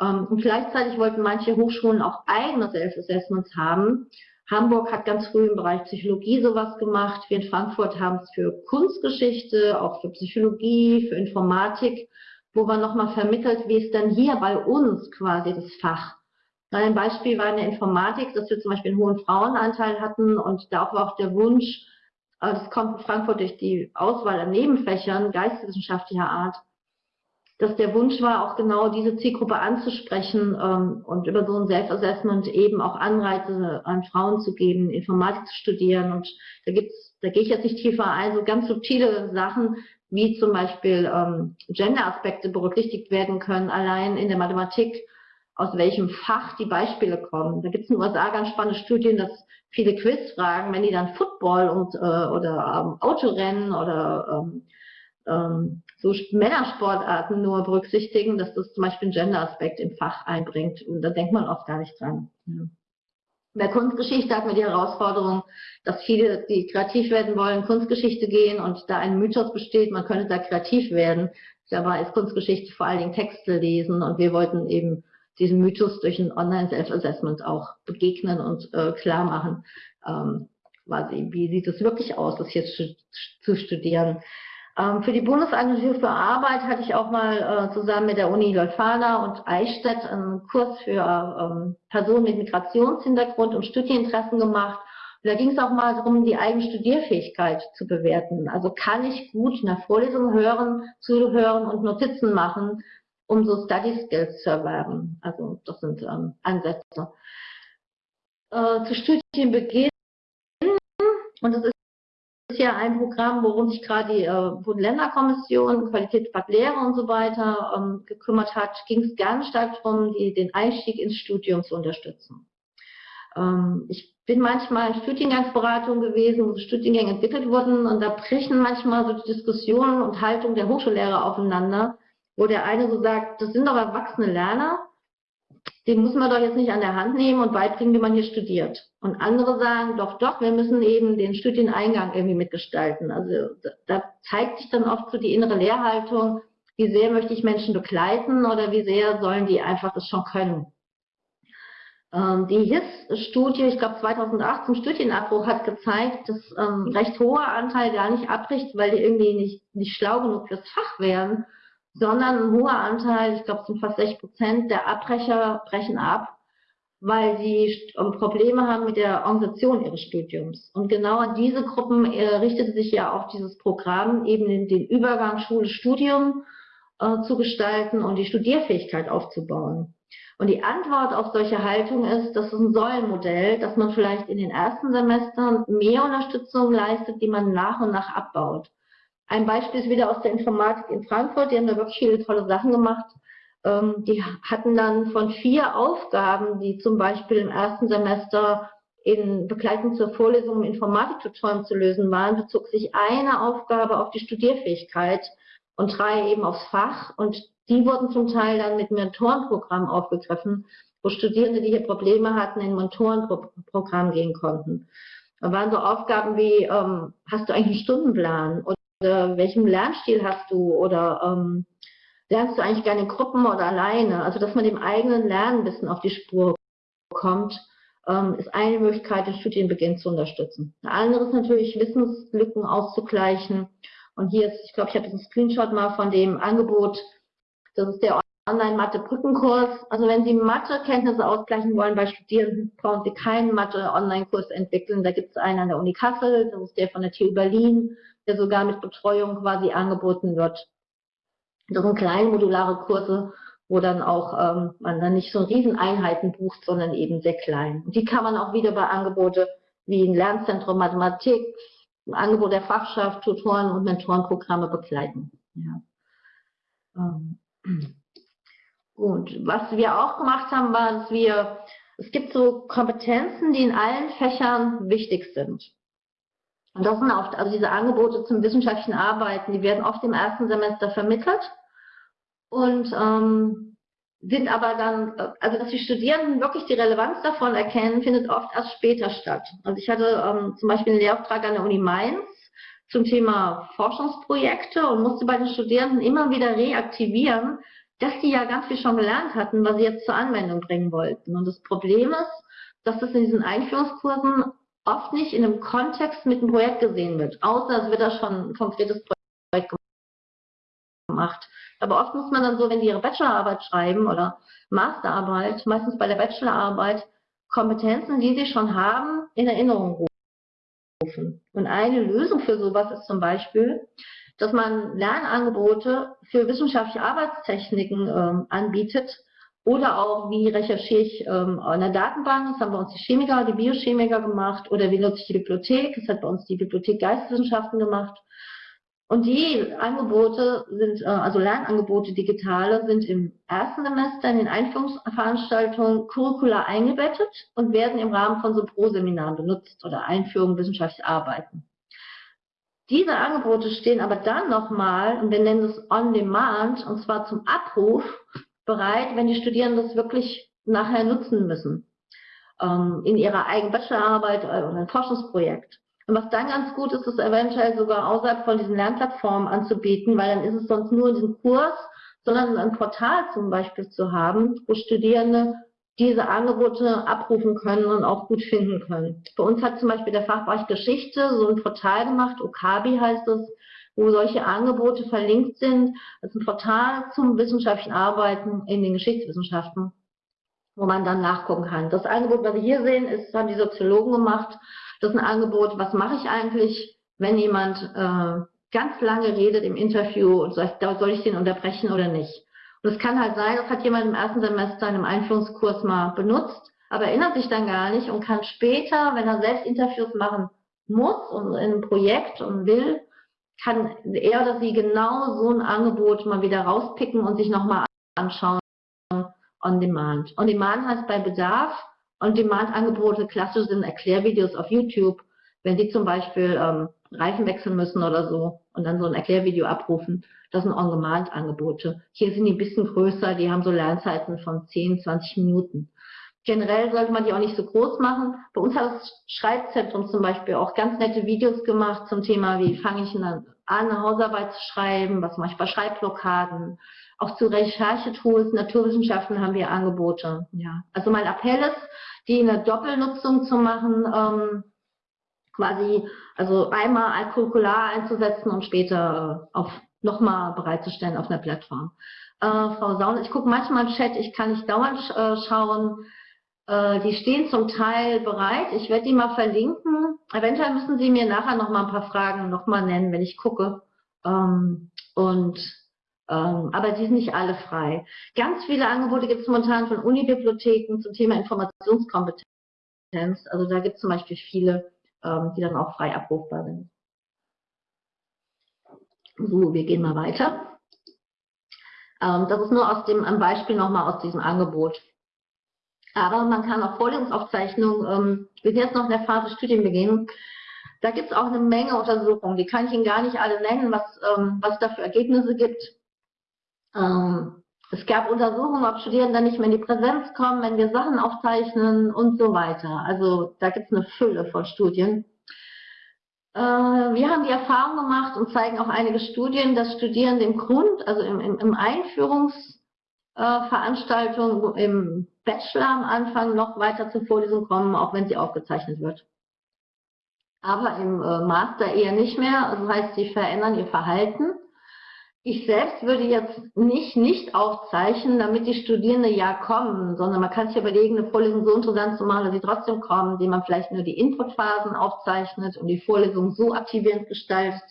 Ähm, und gleichzeitig wollten manche Hochschulen auch eigene Self-Assessments haben. Hamburg hat ganz früh im Bereich Psychologie sowas gemacht. Wir in Frankfurt haben es für Kunstgeschichte, auch für Psychologie, für Informatik, wo man nochmal vermittelt, wie ist denn hier bei uns quasi das Fach. Ein Beispiel war in der Informatik, dass wir zum Beispiel einen hohen Frauenanteil hatten und da war auch der Wunsch, äh, das kommt in Frankfurt durch die Auswahl an Nebenfächern geisteswissenschaftlicher Art, dass der Wunsch war, auch genau diese Zielgruppe anzusprechen ähm, und über so ein Self-Assessment eben auch Anreize an Frauen zu geben, Informatik zu studieren. Und da gibt's, da gehe ich jetzt nicht tiefer ein, so ganz subtile Sachen, wie zum Beispiel ähm, Gender-Aspekte berücksichtigt werden können, allein in der Mathematik, aus welchem Fach die Beispiele kommen. Da gibt es in den USA ganz spannende Studien, dass viele Quizfragen, wenn die dann Football und äh, oder ähm, Autorennen oder ähm, ähm, so Männersportarten nur berücksichtigen, dass das zum Beispiel einen Gender-Aspekt im Fach einbringt. Und da denkt man oft gar nicht dran. Ja. In Kunstgeschichte hat man die Herausforderung, dass viele, die kreativ werden wollen, Kunstgeschichte gehen und da ein Mythos besteht, man könnte da kreativ werden. Dabei ist Kunstgeschichte vor allen Dingen Texte lesen und wir wollten eben diesen Mythos durch ein Online-Self-Assessment auch begegnen und äh, klar machen, ähm, quasi, wie sieht es wirklich aus, das jetzt zu studieren. Ähm, für die Bundesagentur für Arbeit hatte ich auch mal äh, zusammen mit der Uni Leuphana und Eichstätt einen Kurs für ähm, Personen mit Migrationshintergrund und Studieninteressen gemacht. Und da ging es auch mal darum, die eigene Studierfähigkeit zu bewerten. Also kann ich gut in der Vorlesung hören, zuhören und Notizen machen, um so Study Skills zu erwerben. Also das sind ähm, Ansätze. äh, zu Studienbeginn. Und das ist ja ein Programm, worum sich gerade die äh, Bund-Länder-Kommission, Qualitätsbad Lehre und so weiter ähm, gekümmert hat, ging es ganz stark darum, die, den Einstieg ins Studium zu unterstützen. Ähm, ich bin manchmal in Studiengangsberatung gewesen, wo Studiengänge entwickelt wurden und da brechen manchmal so die Diskussionen und Haltung der Hochschullehrer aufeinander, wo der eine so sagt, das sind doch erwachsene Lerner, den muss man doch jetzt nicht an der Hand nehmen und beibringen, wie man hier studiert. Und andere sagen, doch, doch, wir müssen eben den Studieneingang irgendwie mitgestalten. Also da zeigt sich dann oft so die innere Lehrhaltung, wie sehr möchte ich Menschen begleiten oder wie sehr sollen die einfach das schon können. Ähm, die HIS-Studie, ich glaube 2008 zum Studienabbruch, hat gezeigt, dass ähm, recht hoher Anteil gar nicht abbricht, weil die irgendwie nicht, nicht schlau genug fürs Fach wären, sondern ein hoher Anteil, ich glaube es sind fast 60 Prozent der Abbrecher brechen ab, weil sie Probleme haben mit der Organisation ihres Studiums. Und genau an diese Gruppen äh, richtet sich ja auch dieses Programm, eben den, Übergang Schule-Studium äh, zu gestalten und die Studierfähigkeit aufzubauen. Und die Antwort auf solche Haltung ist, das ist ein Säulenmodell, dass man vielleicht in den ersten Semestern mehr Unterstützung leistet, die man nach und nach abbaut. Ein Beispiel ist wieder aus der Informatik in Frankfurt, die haben da wirklich viele tolle Sachen gemacht. Ähm, die hatten dann von vier Aufgaben, die zum Beispiel im ersten Semester in Begleitung zur Vorlesung im Informatiktutorium zu lösen waren, bezog sich eine Aufgabe auf die Studierfähigkeit und drei eben aufs Fach. Und die wurden zum Teil dann mit Mentorenprogrammen aufgegriffen, wo Studierende, die hier Probleme hatten, in Mentorenprogramm gehen konnten. Da waren so Aufgaben wie, ähm, hast du eigentlich einen Stundenplan? Oder welchen Lernstil hast du? Oder ähm, lernst du eigentlich gerne in Gruppen oder alleine? Also, dass man dem eigenen Lernen ein bisschen auf die Spur kommt, ähm, ist eine Möglichkeit, den Studienbeginn zu unterstützen. Eine andere ist natürlich, Wissenslücken auszugleichen. Und hier ist, ich glaube, ich habe einen Screenshot mal von dem Angebot das ist der Online-Mathe-Brückenkurs. Also wenn Sie Mathe-Kenntnisse ausgleichen wollen bei Studierenden, brauchen Sie keinen Mathe-Online-Kurs entwickeln. Da gibt es einen an der Uni Kassel, das ist der von der TU Berlin, der sogar mit Betreuung quasi angeboten wird. Das sind kleine modulare Kurse, wo dann auch ähm, man dann nicht so Rieseneinheiten bucht, sondern eben sehr klein. Und die kann man auch wieder bei Angebote wie ein Lernzentrum Mathematik, ein Angebot der Fachschaft, Tutoren und Mentorenprogramme begleiten. Ja. Ähm. Gut, was wir auch gemacht haben, war, dass wir, es gibt so Kompetenzen, die in allen Fächern wichtig sind. Und das sind oft, also diese Angebote zum wissenschaftlichen Arbeiten, die werden oft im ersten Semester vermittelt und ähm, sind aber dann, also dass die Studierenden wirklich die Relevanz davon erkennen, findet oft erst später statt. Also ich hatte ähm, zum Beispiel einen Lehrauftrag an der Uni Mainz zum Thema Forschungsprojekte und musste bei den Studierenden immer wieder reaktivieren, dass die ja ganz viel schon gelernt hatten, was sie jetzt zur Anwendung bringen wollten. Und das Problem ist, dass das in diesen Einführungskursen oft nicht in einem Kontext mit einem Projekt gesehen wird, außer es wird da schon ein konkretes Projekt gemacht. Aber oft muss man dann so, wenn die ihre Bachelorarbeit schreiben oder Masterarbeit, meistens bei der Bachelorarbeit, Kompetenzen, die sie schon haben, in Erinnerung rufen. Und eine Lösung für sowas ist zum Beispiel, dass man Lernangebote für wissenschaftliche Arbeitstechniken ähm, anbietet oder auch, wie recherchiere ich ähm, in der Datenbank, das haben bei uns die Chemiker, die Biochemiker gemacht. Oder wie nutze ich die Bibliothek, das hat bei uns die Bibliothek Geisteswissenschaften gemacht. Und die Angebote sind, äh, also Lernangebote digitale, sind im ersten Semester in den Einführungsveranstaltungen curricular eingebettet und werden im Rahmen von so Pro-Seminaren benutzt oder Einführung wissenschaftliches Arbeiten. Diese Angebote stehen aber dann nochmal, und wir nennen es On-Demand, und zwar zum Abruf, bereit, wenn die Studierenden das wirklich nachher nutzen müssen. Ähm, in ihrer eigenen Bachelorarbeit oder ein Forschungsprojekt. Und was dann ganz gut ist, ist eventuell sogar außerhalb von diesen Lernplattformen anzubieten, weil dann ist es sonst nur in diesem Kurs, sondern ein Portal zum Beispiel zu haben, wo Studierende diese Angebote abrufen können und auch gut finden können. Bei uns hat zum Beispiel der Fachbereich Geschichte so ein Portal gemacht, Okabi heißt es, wo solche Angebote verlinkt sind. Das ist ein Portal zum wissenschaftlichen Arbeiten in den Geschichtswissenschaften, wo man dann nachgucken kann. Das Angebot, was Sie hier sehen, ist, haben die Soziologen gemacht das ist ein Angebot, was mache ich eigentlich, wenn jemand äh, ganz lange redet im Interview und sagt, soll ich den unterbrechen oder nicht. Und es kann halt sein, das hat jemand im ersten Semester in einem Einführungskurs mal benutzt, aber erinnert sich dann gar nicht und kann später, wenn er selbst Interviews machen muss und in einem Projekt und will, kann er oder sie genau so ein Angebot mal wieder rauspicken und sich nochmal anschauen on demand. On demand heißt bei Bedarf, on demand Angebote klassisch sind Erklärvideos auf YouTube, wenn Sie zum Beispiel ähm, Reifen wechseln müssen oder so und dann so ein Erklärvideo abrufen, das sind On-Demand-Angebote. Hier sind die ein bisschen größer, die haben so Lernzeiten von 10, 20 Minuten. Generell sollte man die auch nicht so groß machen. Bei uns hat das Schreibzentrum zum Beispiel auch ganz nette Videos gemacht zum Thema, wie fange ich an, eine Hausarbeit zu schreiben, was mache ich bei Schreibblockaden. Auch zu Recherchetools, Naturwissenschaften haben wir Angebote. Ja. Also mein Appell ist, die in der Doppelnutzung zu machen, ähm, quasi, also einmal als einzusetzen und später äh, auf nochmal bereitzustellen auf einer Plattform. Äh, Frau Saun, ich gucke manchmal im Chat, ich kann nicht dauernd äh, schauen. Äh, die stehen zum Teil bereit. Ich werde die mal verlinken. Eventuell müssen Sie mir nachher noch mal ein paar Fragen noch mal nennen, wenn ich gucke. Ähm, und ähm, aber die sind nicht alle frei. Ganz viele Angebote gibt es momentan von Unibibliotheken zum Thema Informationskompetenz. Also da gibt es zum Beispiel viele, ähm, die dann auch frei abrufbar sind. So, wir gehen mal weiter. Ähm, das ist nur aus dem ein Beispiel nochmal aus diesem Angebot. Aber man kann auch Vorlesungsaufzeichnungen, ähm, wir sind jetzt noch in der Phase Studienbeginn, da gibt es auch eine Menge Untersuchungen, die kann ich Ihnen gar nicht alle nennen, was, ähm, was da für Ergebnisse gibt. Ähm, es gab Untersuchungen, ob Studierende nicht mehr in die Präsenz kommen, wenn wir Sachen aufzeichnen und so weiter. Also da gibt es eine Fülle von Studien. Äh, wir haben die Erfahrung gemacht und zeigen auch einige Studien, dass Studierende im Grund, also im, im, im Einführungsveranstaltung, äh, im Bachelor am Anfang noch weiter zur Vorlesung kommen, auch wenn sie aufgezeichnet wird. Aber im äh, Master eher nicht mehr, das heißt, sie verändern ihr Verhalten ich selbst würde jetzt nicht nicht aufzeichnen, damit die Studierenden ja kommen, sondern man kann sich überlegen, eine Vorlesung so interessant zu machen, dass sie trotzdem kommen, indem man vielleicht nur die Inputphasen aufzeichnet und die Vorlesung so aktivierend gestaltet,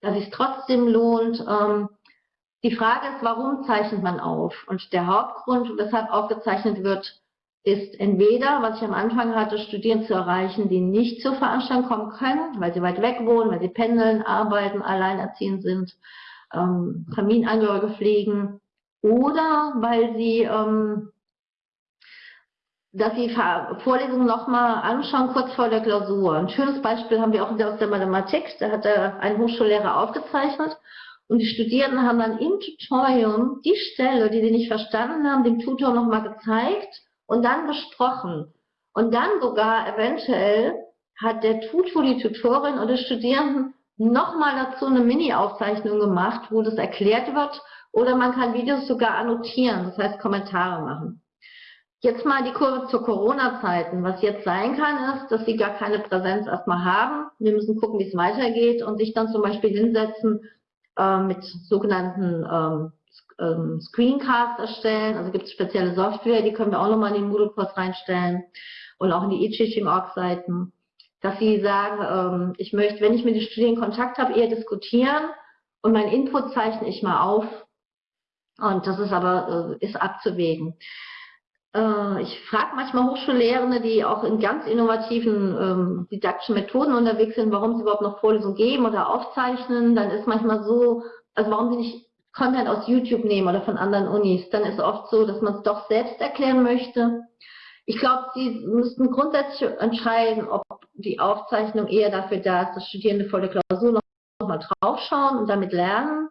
dass es trotzdem lohnt. Ähm, die Frage ist, warum zeichnet man auf? Und der Hauptgrund, weshalb aufgezeichnet wird, ist entweder, was ich am Anfang hatte, Studierende zu erreichen, die nicht zur Veranstaltung kommen können, weil sie weit weg wohnen, weil sie pendeln, arbeiten, alleinerziehend sind ähm, Familienangehörige pflegen oder weil sie, ähm, dass sie Vorlesungen nochmal anschauen, kurz vor der Klausur. Ein schönes Beispiel haben wir auch aus der Mathematik, da hat ein Hochschullehrer aufgezeichnet und die Studierenden haben dann im Tutorium die Stelle, die sie nicht verstanden haben, dem Tutor nochmal gezeigt und dann besprochen. Und dann sogar eventuell hat der Tutor, die Tutorin oder Studierenden nochmal dazu eine Mini-Aufzeichnung gemacht, wo das erklärt wird. Oder man kann Videos sogar annotieren, das heißt Kommentare machen. Jetzt mal die Kurve zu Corona-Zeiten. Was jetzt sein kann, ist, dass sie gar keine Präsenz erstmal haben. Wir müssen gucken, wie es weitergeht und sich dann zum Beispiel hinsetzen mit sogenannten ähm, ähm, Screencasts erstellen. Also gibt es spezielle Software, die können wir auch nochmal in den Moodle-Kurs reinstellen und auch in die e-Teaching-Org-Seiten dass sie sagen, ähm, ich möchte, wenn ich mit den Studierenden Kontakt habe, eher diskutieren und mein Input zeichne ich mal auf. Und das ist aber äh, ist abzuwägen. Äh, ich frage manchmal Hochschullehrende, die auch in ganz innovativen ähm, didaktischen Methoden unterwegs sind, warum sie überhaupt noch Vorlesungen geben oder aufzeichnen. Dann ist manchmal so, also warum sie nicht Content aus YouTube nehmen oder von anderen Unis. Dann ist oft so, dass man es doch selbst erklären möchte. Ich glaube, Sie müssten grundsätzlich entscheiden, ob die Aufzeichnung eher dafür da ist, dass Studierende vor der Klausur noch, noch mal draufschauen und damit lernen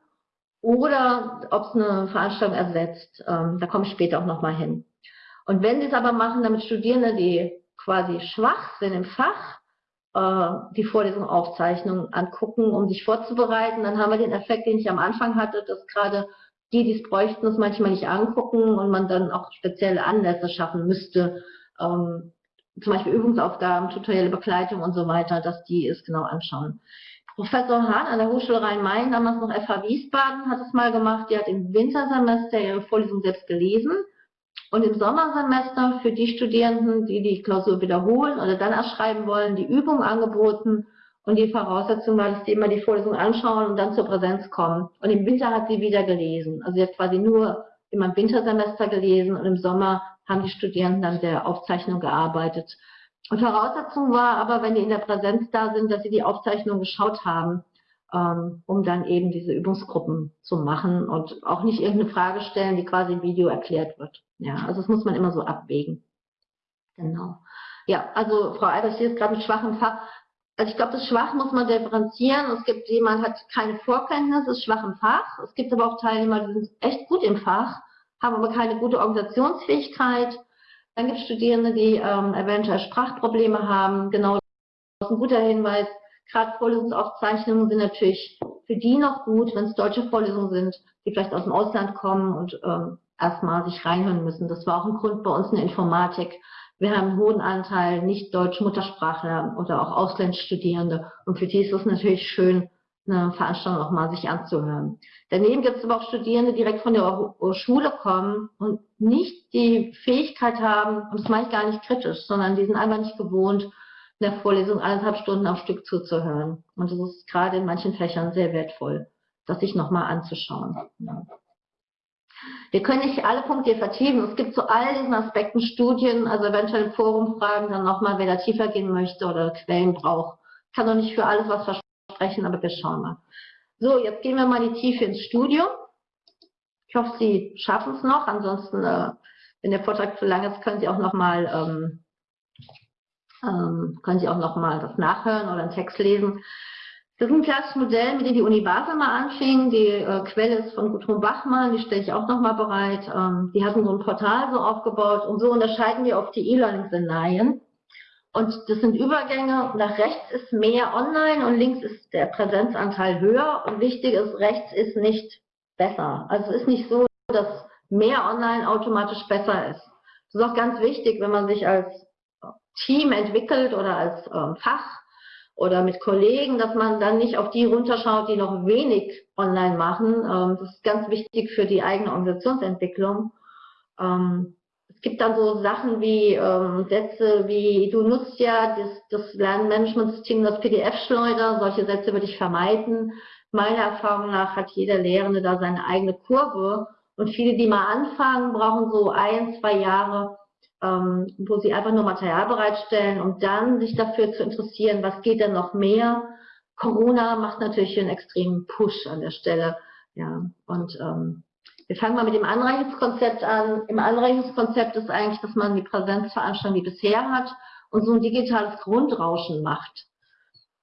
oder ob es eine Veranstaltung ersetzt. Ähm, da komme ich später auch noch mal hin. Und wenn Sie es aber machen, damit Studierende, die quasi schwach sind im Fach, äh, die Vorlesung Aufzeichnung angucken, um sich vorzubereiten, dann haben wir den Effekt, den ich am Anfang hatte, dass gerade die, die es bräuchten, es manchmal nicht angucken und man dann auch spezielle Anlässe schaffen müsste, ähm, zum Beispiel Übungsaufgaben, tutorielle Begleitung und so weiter, dass die es genau anschauen. Professor Hahn an der Hochschule Rhein-Main, damals noch FH Wiesbaden, hat es mal gemacht. Die hat im Wintersemester ihre Vorlesung selbst gelesen und im Sommersemester für die Studierenden, die die Klausur wiederholen oder dann erschreiben wollen, die Übung angeboten. Und die Voraussetzung war, dass die immer die Vorlesung anschauen und dann zur Präsenz kommen. Und im Winter hat sie wieder gelesen. Also sie hat quasi nur immer im Wintersemester gelesen und im Sommer haben die Studierenden an der Aufzeichnung gearbeitet. Und Voraussetzung war aber, wenn die in der Präsenz da sind, dass sie die Aufzeichnung geschaut haben, ähm, um dann eben diese Übungsgruppen zu machen und auch nicht irgendeine Frage stellen, die quasi im Video erklärt wird. Ja, also das muss man immer so abwägen. Genau. Ja, also Frau Albers, hier ist gerade ein schwachen Fach. Also ich glaube, das Schwach muss man differenzieren. Es gibt jemand, hat keine Vorkenntnisse, ist schwach im Fach. Es gibt aber auch Teilnehmer, die sind echt gut im Fach, haben aber keine gute Organisationsfähigkeit. Dann gibt es Studierende, die ähm, eventuell Sprachprobleme haben. Genau, das ist ein guter Hinweis. Gerade Vorlesungsaufzeichnungen sind natürlich für die noch gut, wenn es deutsche Vorlesungen sind, die vielleicht aus dem Ausland kommen und ähm, erstmal sich reinhören müssen. Das war auch ein Grund bei uns in der Informatik. Wir haben einen hohen Anteil nicht deutsch Muttersprachler oder auch Auslandsstudierende. Und für die ist es natürlich schön, eine Veranstaltung auch mal sich anzuhören. Daneben gibt es aber auch Studierende, die direkt von der Schule kommen und nicht die Fähigkeit haben, und das meine ich gar nicht kritisch, sondern die sind einfach nicht gewohnt, der Vorlesung anderthalb Stunden am Stück zuzuhören. Und das ist gerade in manchen Fächern sehr wertvoll, das sich nochmal anzuschauen. Wir können nicht alle Punkte vertiefen. Es gibt zu all diesen Aspekten Studien, also eventuell Forumfragen, dann nochmal, wer da tiefer gehen möchte oder Quellen braucht. Ich kann doch nicht für alles was versprechen, aber wir schauen mal. So, jetzt gehen wir mal in die Tiefe ins Studium. Ich hoffe, Sie schaffen es noch. Ansonsten, äh, wenn der Vortrag zu lang ist, können Sie auch nochmal ähm, ähm, können Sie auch nochmal das nachhören oder einen Text lesen. Das ist ein klassisches Modell, mit dem die Uni Basel mal anfing. Die äh, Quelle ist von Gudrun Bachmann, die stelle ich auch nochmal bereit. Ähm, die hatten so ein Portal so aufgebaut und so unterscheiden wir auf die E-Learning-Szenarien. Und das sind Übergänge. Nach rechts ist mehr online und links ist der Präsenzanteil höher. Und wichtig ist, rechts ist nicht besser. Also es ist nicht so, dass mehr online automatisch besser ist. Das ist auch ganz wichtig, wenn man sich als Team entwickelt oder als ähm, Fach oder mit Kollegen, dass man dann nicht auf die runterschaut, die noch wenig online machen. Ähm, das ist ganz wichtig für die eigene Organisationsentwicklung. Ähm, es gibt dann so Sachen wie ähm, Sätze wie, du nutzt ja das, das Lernmanagementsystem, das PDF-Schleuder, solche Sätze würde ich vermeiden. Meiner Erfahrung nach hat jeder Lehrende da seine eigene Kurve und viele, die mal anfangen, brauchen so ein, zwei Jahre, ähm, wo sie einfach nur Material bereitstellen und dann sich dafür zu interessieren, was geht denn noch mehr. Corona macht natürlich einen extremen Push an der Stelle. Ja, und ähm, wir fangen mal mit dem Anreichungskonzept an. Im Anreichungskonzept ist eigentlich, dass man die Präsenzveranstaltung wie bisher hat und so ein digitales Grundrauschen macht.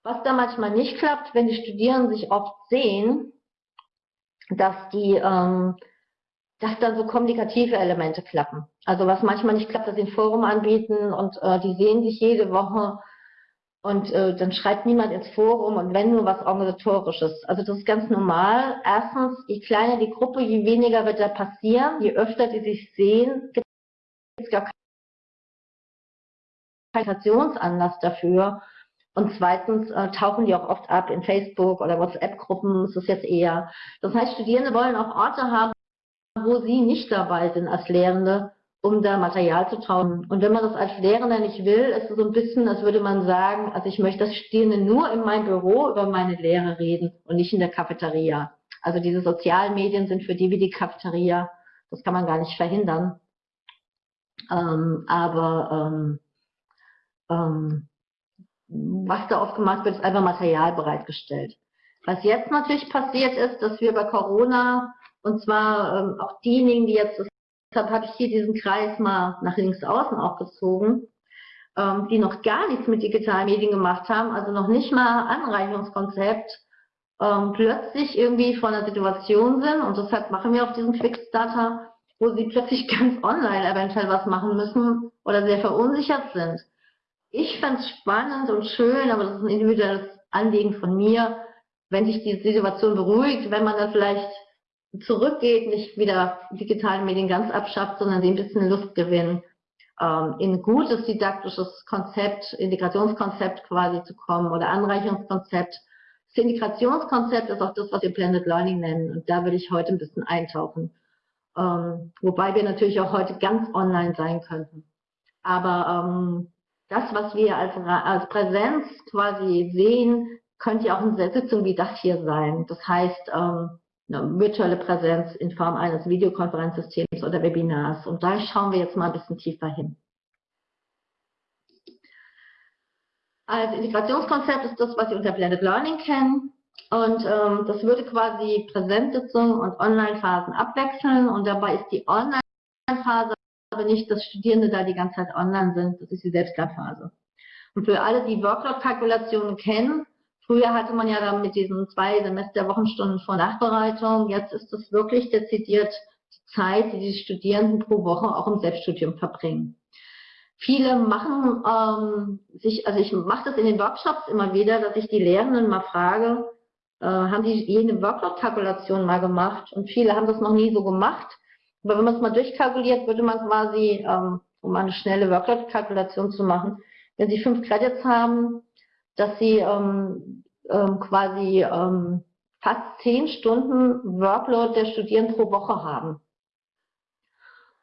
Was da manchmal nicht klappt, wenn die Studierenden sich oft sehen, dass die ähm, dass dann so kommunikative Elemente klappen. Also was manchmal nicht klappt, dass sie ein Forum anbieten und äh, die sehen sich jede Woche und äh, dann schreibt niemand ins Forum und wenn nur was organisatorisches. Also das ist ganz normal. Erstens, je kleiner die Gruppe, je weniger wird da passieren. Je öfter die sich sehen, gibt es gar keinen Kommunikationsanlass dafür. Und zweitens äh, tauchen die auch oft ab in Facebook oder WhatsApp-Gruppen. Das ist jetzt eher. Das heißt, Studierende wollen auch Orte haben, wo Sie nicht dabei sind als Lehrende, um da Material zu trauen. Und wenn man das als Lehrender nicht will, ist es so ein bisschen, als würde man sagen, also ich möchte, dass Studierende nur in meinem Büro über meine Lehre reden und nicht in der Cafeteria. Also diese sozialen Medien sind für die wie die Cafeteria. Das kann man gar nicht verhindern. Ähm, aber ähm, ähm, was da oft gemacht wird, ist einfach Material bereitgestellt. Was jetzt natürlich passiert ist, dass wir bei Corona und zwar ähm, auch diejenigen, die jetzt, deshalb habe ich hier diesen Kreis mal nach links außen auch gezogen, ähm, die noch gar nichts mit digitalen Medien gemacht haben, also noch nicht mal Anreichungskonzept, ähm, plötzlich irgendwie vor einer Situation sind und deshalb machen wir auch diesen Quickstarter, wo sie plötzlich [laughs] ganz online eventuell was machen müssen oder sehr verunsichert sind. Ich fände es spannend und schön, aber das ist ein individuelles Anliegen von mir, wenn sich die Situation beruhigt, wenn man dann vielleicht zurückgeht, nicht wieder digitale Medien ganz abschafft, sondern sie ein bisschen Lust gewinnen, ähm, in ein gutes didaktisches Konzept, Integrationskonzept quasi zu kommen oder Anreichungskonzept. Das Integrationskonzept ist auch das, was wir Blended Learning nennen und da würde ich heute ein bisschen eintauchen. Ähm, wobei wir natürlich auch heute ganz online sein könnten. Aber ähm, das, was wir als, als Präsenz quasi sehen, könnte ja auch in Sitzung wie das hier sein. Das heißt, ähm, eine virtuelle Präsenz in Form eines Videokonferenzsystems oder Webinars. Und da schauen wir jetzt mal ein bisschen tiefer hin. Als Integrationskonzept ist das, was Sie unter Blended Learning kennen. Und ähm, das würde quasi Präsenzsitzungen und Online-Phasen abwechseln. Und dabei ist die Online-Phase aber nicht, dass Studierende da die ganze Zeit online sind. Das ist die Selbstlernphase. Und für alle, die Workload-Kalkulationen kennen, früher hatte man ja dann mit diesen zwei Semesterwochenstunden vor Nachbereitung. Jetzt ist das wirklich dezidiert die Zeit, die die Studierenden pro Woche auch im Selbststudium verbringen. Viele machen ähm, sich, also ich mache das in den Workshops immer wieder, dass ich die Lehrenden mal frage, äh, haben die jene Workload-Kalkulation mal gemacht? Und viele haben das noch nie so gemacht. Aber wenn man es mal durchkalkuliert, würde man quasi, ähm, um eine schnelle Workload-Kalkulation zu machen, wenn Sie fünf Credits haben, dass Sie ähm, ähm, quasi ähm, fast zehn Stunden Workload der Studierenden pro Woche haben.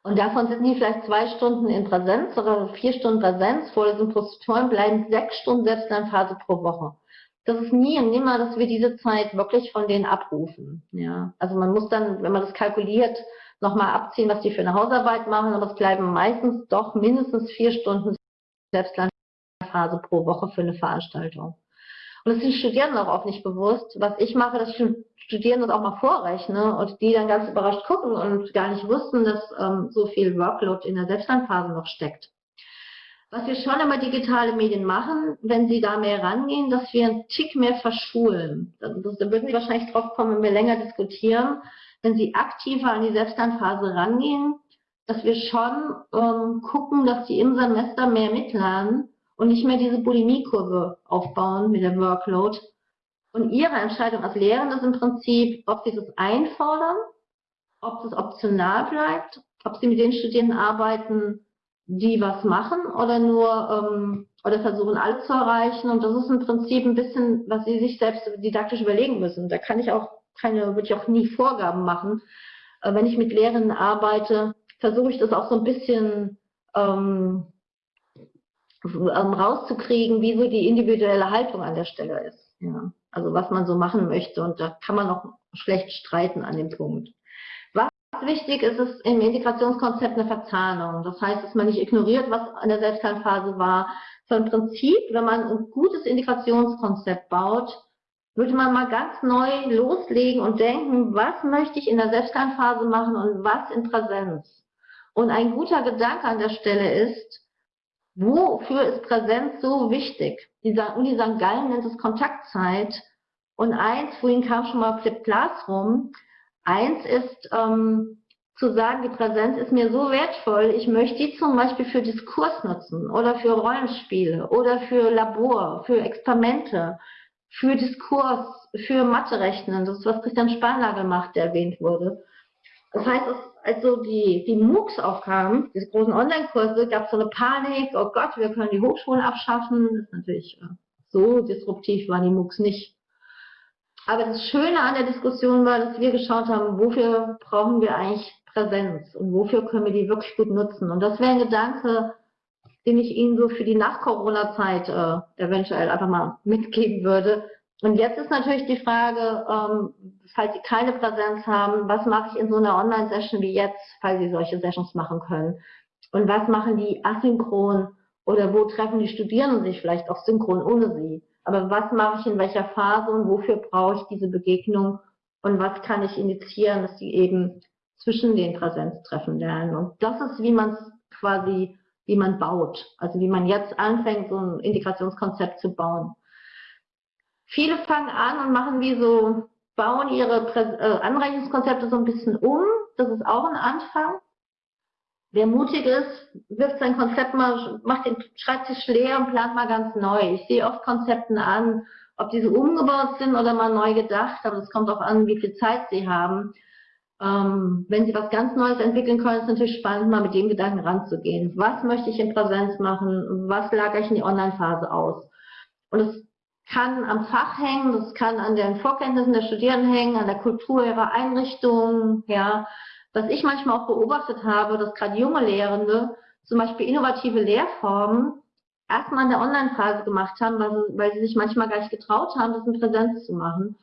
Und davon sind die vielleicht zwei Stunden in Präsenz oder vier Stunden Präsenz, Vorlesung plus Tutoren, bleiben sechs Stunden Selbstlernphase pro Woche. Das ist nie und nimmer, dass wir diese Zeit wirklich von denen abrufen. Ja, also man muss dann, wenn man das kalkuliert, nochmal abziehen, was die für eine Hausarbeit machen, aber es bleiben meistens doch mindestens vier Stunden Selbstlernphase pro Woche für eine Veranstaltung. Und das sind Studierenden auch oft nicht bewusst. Was ich mache, dass ich Studierenden das auch mal vorrechne und die dann ganz überrascht gucken und gar nicht wussten, dass ähm, so viel Workload in der Selbstlernphase noch steckt. Was wir schon immer digitale Medien machen, wenn sie da mehr rangehen, dass wir einen Tick mehr verschulen. Da würden Sie wahrscheinlich drauf kommen, wenn wir länger diskutieren. Wenn Sie aktiver an die Selbstlernphase rangehen, dass wir schon ähm, gucken, dass Sie im Semester mehr mitlernen und nicht mehr diese Bulimie-Kurve aufbauen mit der Workload. Und ihre Entscheidung als Lehrende ist im Prinzip, ob sie das einfordern, ob das optional bleibt, ob sie mit den Studierenden arbeiten, die was machen oder nur ähm, oder versuchen alle zu erreichen. Und das ist im Prinzip ein bisschen, was sie sich selbst didaktisch überlegen müssen. Da kann ich auch keine, würde ich auch nie Vorgaben machen. Äh, wenn ich mit Lehrenden arbeite, versuche ich das auch so ein bisschen ähm, rauszukriegen, wie so die individuelle Haltung an der Stelle ist. Ja. Also was man so machen möchte. Und da kann man auch schlecht streiten an dem Punkt. Was wichtig ist, ist im Integrationskonzept eine Verzahnung. Das heißt, dass man nicht ignoriert, was an der Selbstlernphase war. Sondern im Prinzip, wenn man ein gutes Integrationskonzept baut, würde man mal ganz neu loslegen und denken, was möchte ich in der Selbstlernphase machen und was in Präsenz. Und ein guter Gedanke an der Stelle ist, Wofür ist Präsenz so wichtig? Die, Uni St. Gallen nennt es Kontaktzeit. Und eins, vorhin kam schon mal Flip Classroom, eins ist ähm, zu sagen, die Präsenz ist mir so wertvoll, ich möchte die zum Beispiel für Diskurs nutzen oder für Rollenspiele oder für Labor, für Experimente, für Diskurs, für Mathe-Rechnen. Das ist, was Christian Spanlagel macht, der erwähnt wurde. Das heißt, es also die, die MOOCs aufkamen, diese großen Online-Kurse, gab es so eine Panik, oh Gott, wir können die Hochschulen abschaffen. Das ist natürlich äh, so disruptiv waren die MOOCs nicht. Aber das Schöne an der Diskussion war, dass wir geschaut haben, wofür brauchen wir eigentlich Präsenz und wofür können wir die wirklich gut nutzen. Und das wäre ein Gedanke, den ich Ihnen so für die Nach-Corona-Zeit äh, eventuell einfach mal mitgeben würde, und jetzt ist natürlich die Frage, ähm, falls Sie keine Präsenz haben, was mache ich in so einer Online-Session wie jetzt, falls Sie solche Sessions machen können? Und was machen die asynchron oder wo treffen die Studierenden sich vielleicht auch synchron ohne Sie? Aber was mache ich in welcher Phase und wofür brauche ich diese Begegnung und was kann ich initiieren, dass sie eben zwischen den Präsenztreffen lernen? Und das ist, wie man es quasi, wie man baut. Also wie man jetzt anfängt, so ein Integrationskonzept zu bauen. Viele fangen an und machen wie so, bauen ihre äh, Anrechnungskonzepte so ein bisschen um. Das ist auch ein Anfang. Wer mutig ist, wirft sein Konzept mal, macht den Schreibtisch leer und plant mal ganz neu. Ich sehe oft Konzepten an, ob diese umgebaut sind oder mal neu gedacht, aber es kommt auch an, wie viel Zeit sie haben. Ähm, wenn Sie was ganz Neues entwickeln können, ist es natürlich spannend, mal mit dem Gedanken ranzugehen. Was möchte ich in Präsenz machen? Was lagere ich in die Online-Phase aus? Und es kann am Fach hängen, das kann an den Vorkenntnissen der Studierenden hängen, an der Kultur ihrer Einrichtungen, ja. Was ich manchmal auch beobachtet habe, dass gerade junge Lehrende zum Beispiel innovative Lehrformen erstmal in der Online-Phase gemacht haben, weil sie, weil sie sich manchmal gar nicht getraut haben, das in Präsenz zu machen.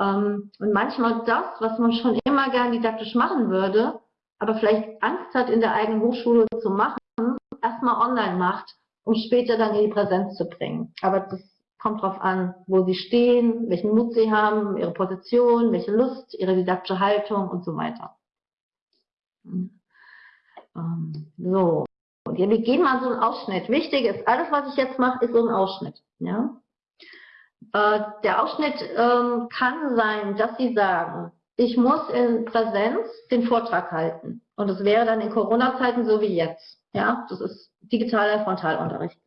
Ähm, und manchmal das, was man schon immer gern didaktisch machen würde, aber vielleicht Angst hat, in der eigenen Hochschule zu machen, erstmal online macht, um später dann in die Präsenz zu bringen. Aber das kommt darauf an, wo sie stehen, welchen Mut sie haben, ihre Position, welche Lust, ihre didaktische Haltung und so weiter. Ähm, so, und hier, wir gehen mal so einen Ausschnitt. Wichtig ist, alles, was ich jetzt mache, ist so ein Ausschnitt. Ja? Äh, der Ausschnitt ähm, kann sein, dass Sie sagen, ich muss in Präsenz den Vortrag halten. Und das wäre dann in Corona-Zeiten so wie jetzt. Ja, das ist digitaler Frontalunterricht.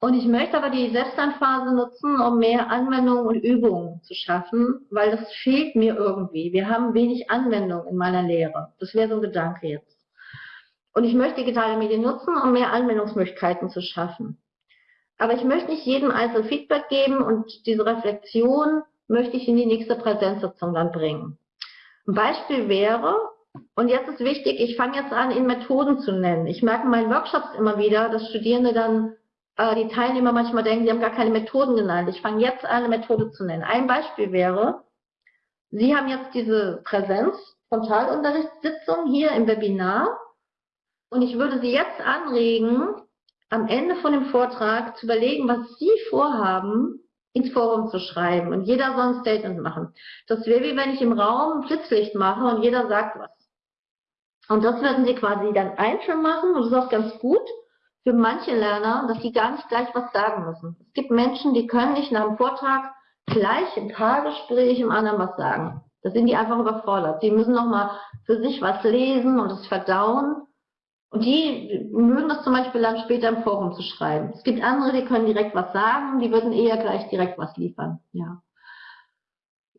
Und ich möchte aber die Selbstlernphase nutzen, um mehr Anwendungen und Übungen zu schaffen, weil das fehlt mir irgendwie. Wir haben wenig Anwendung in meiner Lehre. Das wäre so ein Gedanke jetzt. Und ich möchte digitale Medien nutzen, um mehr Anwendungsmöglichkeiten zu schaffen. Aber ich möchte nicht jedem einzeln Feedback geben und diese Reflexion möchte ich in die nächste Präsenzsitzung dann bringen. Ein Beispiel wäre, und jetzt ist wichtig, ich fange jetzt an, Ihnen Methoden zu nennen. Ich merke in meinen Workshops immer wieder, dass Studierende dann, äh, die Teilnehmer manchmal denken, sie haben gar keine Methoden genannt. Ich fange jetzt an, eine Methode zu nennen. Ein Beispiel wäre, Sie haben jetzt diese Präsenz, Frontalunterrichtssitzung hier im Webinar und ich würde Sie jetzt anregen, am Ende von dem Vortrag zu überlegen, was Sie vorhaben, ins Forum zu schreiben. Und jeder soll ein Statement machen. Das wäre wie wenn ich im Raum Blitzlicht mache und jeder sagt was. Und das würden Sie quasi dann einzeln machen. Und das ist auch ganz gut für manche Lerner, dass sie gar nicht gleich was sagen müssen. Es gibt Menschen, die können nicht nach dem Vortrag gleich im Paargespräch im anderen was sagen. Da sind die einfach überfordert. Die müssen nochmal für sich was lesen und es verdauen. Und die mögen das zum Beispiel dann später im Forum zu schreiben. Es gibt andere, die können direkt was sagen, die würden eher gleich direkt was liefern. Ja.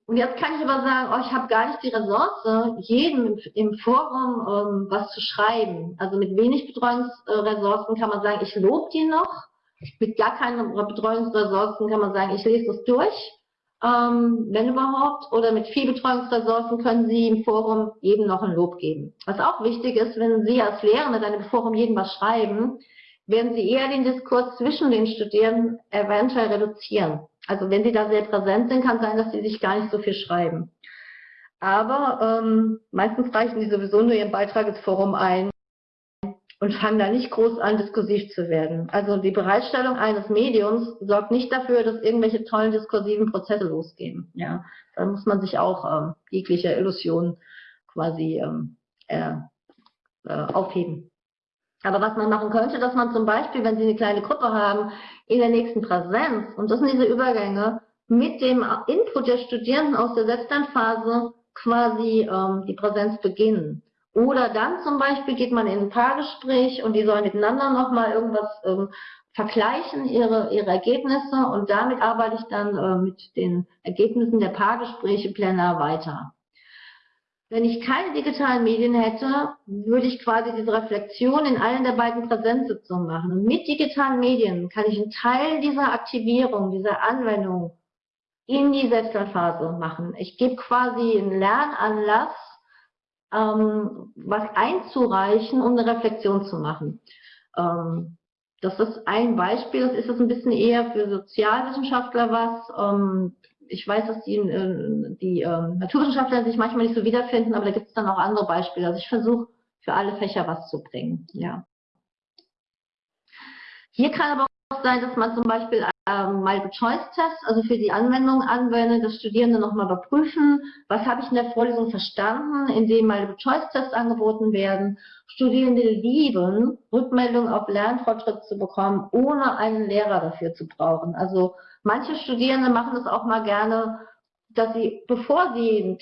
Und jetzt kann ich aber sagen, oh, ich habe gar nicht die Ressource, jedem im, Forum ähm, was zu schreiben. Also mit wenig Betreuungsressourcen kann man sagen, ich lobe die noch. Mit gar keinen Betreuungsressourcen kann man sagen, ich lese das durch ähm, wenn überhaupt, oder mit viel Betreuungsressourcen können Sie im Forum jedem noch ein Lob geben. Was auch wichtig ist, wenn Sie als Lehrende dann im Forum jedem was schreiben, werden Sie eher den Diskurs zwischen den Studierenden eventuell reduzieren. Also wenn Sie da sehr präsent sind, kann sein, dass Sie sich gar nicht so viel schreiben. Aber ähm, meistens reichen Sie sowieso nur Ihren Beitrag ins Forum ein und fangen da nicht groß an, diskursiv zu werden. Also die Bereitstellung eines Mediums sorgt nicht dafür, dass irgendwelche tollen diskursiven Prozesse losgehen. Ja, da muss man sich auch ähm, jegliche Illusion quasi ähm, äh, äh, aufheben. Aber was man machen könnte, dass man zum Beispiel, wenn Sie eine kleine Gruppe haben, in der nächsten Präsenz, und das sind diese Übergänge, mit dem Input der Studierenden aus der Selbstlernphase quasi ähm, die Präsenz beginnen. Oder dann zum Beispiel geht man in ein Paargespräch und die sollen miteinander nochmal irgendwas ähm, vergleichen, ihre, ihre Ergebnisse und damit arbeite ich dann äh, mit den Ergebnissen der Paargespräche plenar weiter. Wenn ich keine digitalen Medien hätte, würde ich quasi diese Reflexion in allen der beiden Präsenzsitzungen machen. Und mit digitalen Medien kann ich einen Teil dieser Aktivierung, dieser Anwendung in die Selbstlernphase machen. Ich gebe quasi einen Lernanlass ähm, was einzureichen, um eine Reflexion zu machen. Ähm, das ist ein Beispiel, das ist es ein bisschen eher für Sozialwissenschaftler was. Ähm, ich weiß, dass die, äh, die äh, Naturwissenschaftler sich manchmal nicht so wiederfinden, aber da gibt es dann auch andere Beispiele. Also ich versuche für alle Fächer was zu bringen. Ja. Hier kann aber auch sein, dass man zum Beispiel ähm, Multiple-Choice-Test, also für die Anwendung anwenden, dass Studierende nochmal überprüfen, was habe ich in der Vorlesung verstanden, indem Multiple-Choice-Tests angeboten werden. Studierende lieben, Rückmeldungen auf Lernfortschritt zu bekommen, ohne einen Lehrer dafür zu brauchen. Also manche Studierende machen das auch mal gerne, dass sie, bevor sie einen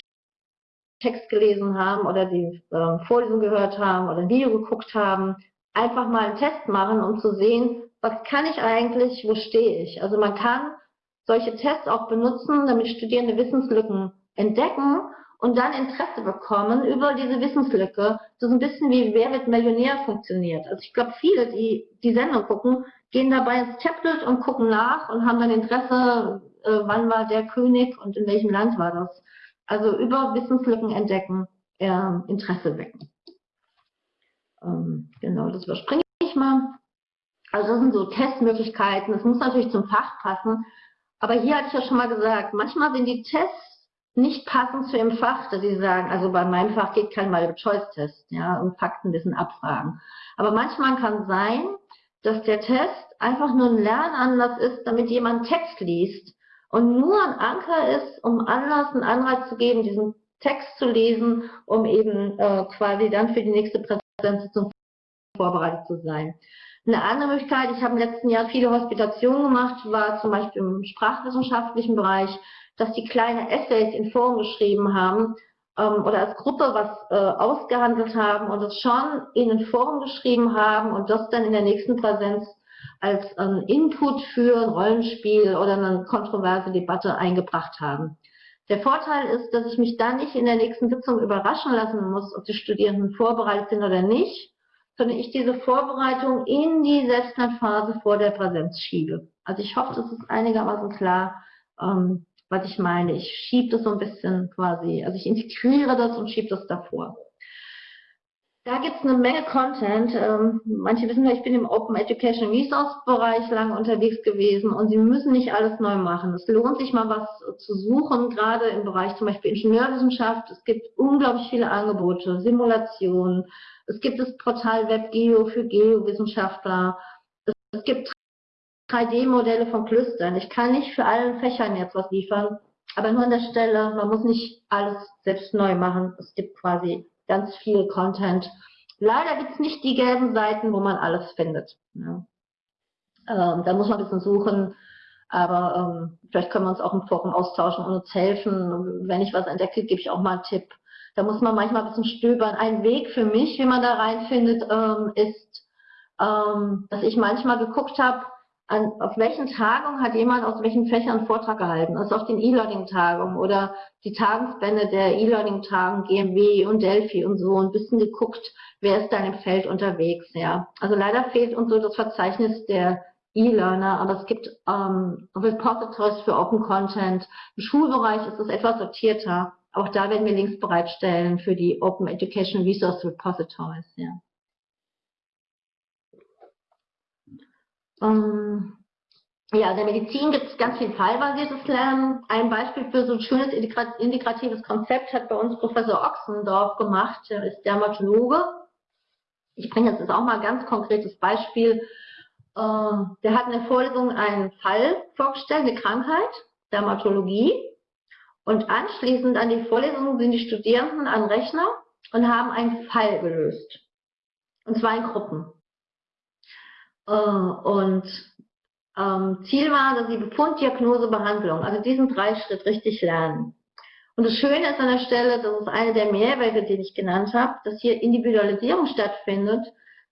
Text gelesen haben oder die äh, Vorlesung gehört haben oder ein Video geguckt haben, einfach mal einen Test machen, um zu sehen, was kann ich eigentlich, wo stehe ich. Also man kann solche Tests auch benutzen, damit Studierende Wissenslücken entdecken und dann Interesse bekommen über diese Wissenslücke. Ist ein bisschen wie Wer wird Millionär funktioniert. Also ich glaube, viele, die die Sendung gucken, gehen dabei ins Tablet und gucken nach und haben dann Interesse, äh, wann war der König und in welchem Land war das. Also über Wissenslücken entdecken, äh, Interesse wecken. Ähm, genau, das überspringe ich mal. Also das sind so Testmöglichkeiten. Es muss natürlich zum Fach passen. Aber hier hatte ich ja schon mal gesagt, manchmal sind die Tests nicht passend zu ihrem Fach, dass sie sagen, also bei meinem Fach geht kein Multiple-Choice-Test, ja, und Fakten ein bisschen abfragen. Aber manchmal kann sein, dass der Test einfach nur ein Lernanlass ist, damit jemand Text liest und nur ein Anker ist, um Anlass, einen Anreiz zu geben, diesen Text zu lesen, um eben äh, quasi dann für die nächste Präsentation vorbereitet zu sein. Eine andere Möglichkeit, ich habe im letzten Jahr viele Hospitationen gemacht, war zum Beispiel im sprachwissenschaftlichen Bereich, dass die kleine Essays in Foren geschrieben haben ähm, oder als Gruppe was äh, ausgehandelt haben und es schon in den Foren geschrieben haben und das dann in der nächsten Präsenz als ähm, Input für ein Rollenspiel oder eine kontroverse Debatte eingebracht haben. Der Vorteil ist, dass ich mich dann nicht in der nächsten Sitzung überraschen lassen muss, ob die Studierenden vorbereitet sind oder nicht, sondern ich diese Vorbereitung in die Selbstlernphase vor der Präsenz schiebe. Also ich hoffe, das ist einigermaßen klar, ähm, was ich meine. Ich schiebe das so ein bisschen quasi, also ich integriere das und schiebe das davor. Da gibt es eine Menge Content. Ähm, manche wissen ja, ich bin im Open Education Resource Bereich lange unterwegs gewesen und Sie müssen nicht alles neu machen. Es lohnt sich mal was zu suchen, gerade im Bereich zum Beispiel Ingenieurwissenschaft. Es gibt unglaublich viele Angebote, Simulationen. Es gibt das Portal WebGeo für Geowissenschaftler. Es, gibt 3D-Modelle von Klüstern. Ich kann nicht für allen Fächern jetzt was liefern, aber nur an der Stelle, man muss nicht alles selbst neu machen. Es gibt quasi ganz viel Content. Leider gibt es nicht die gelben Seiten, wo man alles findet. Ja. Ähm, da muss man ein bisschen suchen, aber ähm, vielleicht können wir uns auch im Forum austauschen und uns helfen. Wenn ich was entdecke, gebe ich auch mal einen Tipp. Da muss man manchmal ein bisschen stöbern. Ein Weg für mich, wie man da reinfindet, ähm, ist, ähm, dass ich manchmal geguckt habe, an, auf welchen Tagungen hat jemand aus welchen Fächern einen Vortrag gehalten? Also auf den E-Learning-Tagungen oder die Tagungsbände der E-Learning-Tagen, GMW und Delphi und so ein bisschen geguckt, wer ist da im Feld unterwegs, ja. Also leider fehlt uns so das Verzeichnis der E-Learner, aber es gibt ähm, Repositories für Open Content. Im Schulbereich ist es etwas sortierter. Auch da werden wir Links bereitstellen für die Open Education Resource Repositories, ja. Ähm, ja, in der Medizin gibt es ganz viel fallbasiertes Lernen. Ein Beispiel für so ein schönes integratives Konzept hat bei uns Professor Ochsendorf gemacht. Er ist Dermatologe. Ich bringe jetzt auch mal ein ganz konkretes Beispiel. Ähm, der hat in der Vorlesung einen Fall vorgestellt, eine Krankheit, Dermatologie. Und anschließend an die Vorlesung sind die Studierenden an Rechner und haben einen Fall gelöst. Und zwar in Gruppen. Äh, und ähm, Ziel war, dass sie Befund, Diagnose, Behandlung, also diesen Dreischritt richtig lernen. Und das Schöne ist an der Stelle, das ist eine der Mehrwerte, die ich genannt habe, dass hier Individualisierung stattfindet,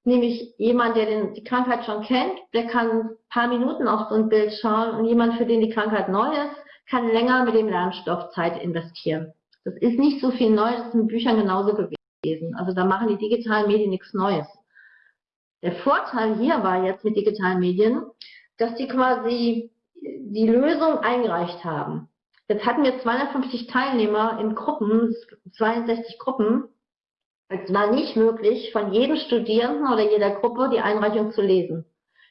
nämlich jemand, der den, die Krankheit schon kennt, der kann ein paar Minuten auf so ein Bild schauen und jemand, für den die Krankheit neu ist, kann länger mit dem Lernstoff Zeit investieren. Das ist nicht so viel neu, das ist in Büchern genauso gewesen. Also da machen die digitalen Medien nichts Neues. Der Vorteil hier war jetzt mit digitalen Medien, dass die quasi die Lösung eingereicht haben. Jetzt hatten wir 250 Teilnehmer in Gruppen, 62 Gruppen. Es war nicht möglich, von jedem Studierenden oder jeder Gruppe die Einreichung zu lesen.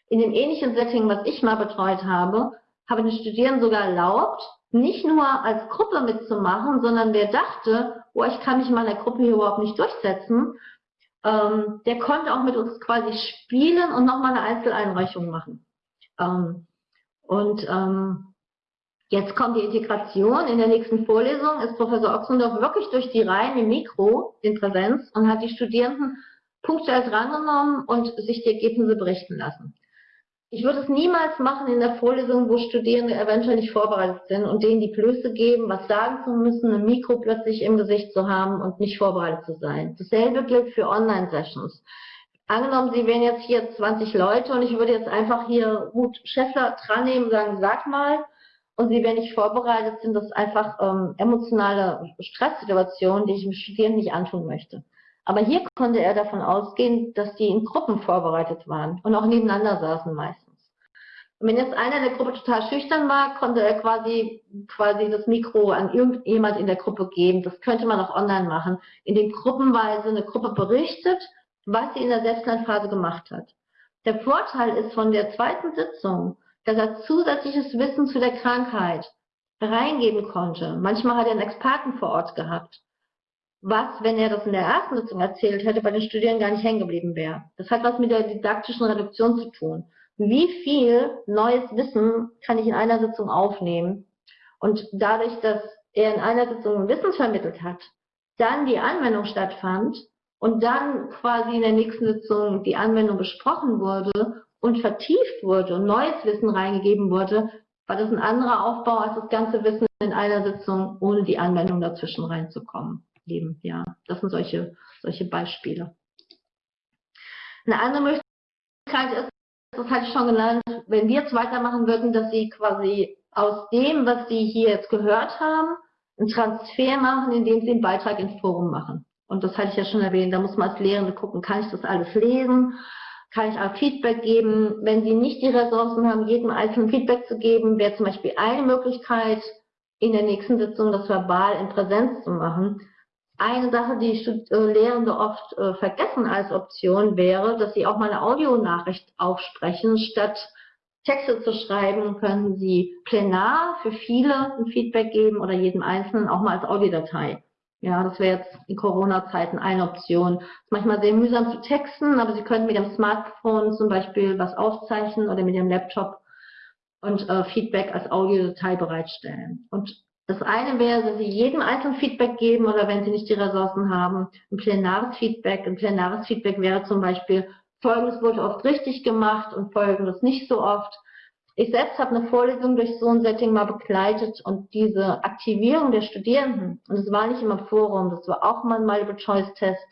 In dem ähnlichen Setting, was ich mal betreut habe, habe den Studierenden sogar erlaubt, nicht nur als Gruppe mitzumachen, sondern wer dachte, oh, ich kann mich in meiner Gruppe hier überhaupt nicht durchsetzen, ähm, der konnte auch mit uns quasi spielen und nochmal eine Einzeleinreichung machen. Ähm, und ähm, jetzt kommt die Integration. In der nächsten Vorlesung ist Professor Ochsendorf wirklich durch die Reihen im Mikro in Präsenz und hat die Studierenden punktuell drangenommen und sich die Ergebnisse berichten lassen. Ich würde es niemals machen in der Vorlesung, wo Studierende eventuell nicht vorbereitet sind und denen die Blöße geben, was sagen zu müssen, ein Mikro plötzlich im Gesicht zu haben und nicht vorbereitet zu sein. Dasselbe gilt für Online-Sessions. Angenommen, Sie wären jetzt hier 20 Leute und ich würde jetzt einfach hier Ruth Schäffler dran nehmen und sagen, sag mal, und Sie wären nicht vorbereitet, sind das einfach ähm, emotionale Stresssituationen, die ich dem Studierenden nicht antun möchte. Aber hier konnte er davon ausgehen, dass die in Gruppen vorbereitet waren und auch nebeneinander saßen meistens. Und wenn jetzt einer in der Gruppe total schüchtern war, konnte er quasi, quasi das Mikro an irgendjemand in der Gruppe geben. Das könnte man auch online machen, indem gruppenweise eine Gruppe berichtet, was sie in der Selbstlernphase gemacht hat. Der Vorteil ist von der zweiten Sitzung, dass er zusätzliches Wissen zu der Krankheit reingeben konnte. Manchmal hat er einen Experten vor Ort gehabt. Was, wenn er das in der ersten Sitzung erzählt hätte, bei den Studierenden gar nicht hängen geblieben wäre. Das hat was mit der didaktischen Reduktion zu tun. Wie viel neues Wissen kann ich in einer Sitzung aufnehmen? Und dadurch, dass er in einer Sitzung Wissen vermittelt hat, dann die Anwendung stattfand und dann quasi in der nächsten Sitzung die Anwendung besprochen wurde und vertieft wurde und neues Wissen reingegeben wurde, war das ein anderer Aufbau als das ganze Wissen in einer Sitzung, ohne die Anwendung dazwischen reinzukommen. Eben, ja, das sind solche, solche Beispiele. Eine andere Möglichkeit ist, das hatte ich schon genannt, wenn wir jetzt weitermachen würden, dass Sie quasi aus dem, was Sie hier jetzt gehört haben, einen Transfer machen, indem Sie einen Beitrag ins Forum machen. Und das hatte ich ja schon erwähnt, da muss man als Lehrende gucken, kann ich das alles lesen? Kann ich auch Feedback geben? Wenn Sie nicht die Ressourcen haben, jedem einzelnen Feedback zu geben, wäre zum Beispiel eine Möglichkeit, in der nächsten Sitzung das verbal in Präsenz zu machen. Eine Sache, die Lehrende oft äh, vergessen als Option wäre, dass sie auch mal eine Audionachricht aufsprechen, statt Texte zu schreiben, können Sie plenar für viele ein Feedback geben oder jedem Einzelnen auch mal als Audiodatei. Ja, das wäre jetzt in Corona-Zeiten eine Option. Ist manchmal sehr mühsam zu texten, aber Sie können mit dem Smartphone zum Beispiel was aufzeichnen oder mit dem Laptop und äh, Feedback als Audiodatei bereitstellen. Und das eine wäre, dass Sie jedem einzelnen Feedback geben oder wenn Sie nicht die Ressourcen haben, ein plenares Feedback. Ein plenares Feedback wäre zum Beispiel, Folgendes wurde oft richtig gemacht und Folgendes nicht so oft. Ich selbst habe eine Vorlesung durch so ein Setting mal begleitet und diese Aktivierung der Studierenden, und es war nicht immer Forum, das war auch mal ein Multiple-Choice-Test,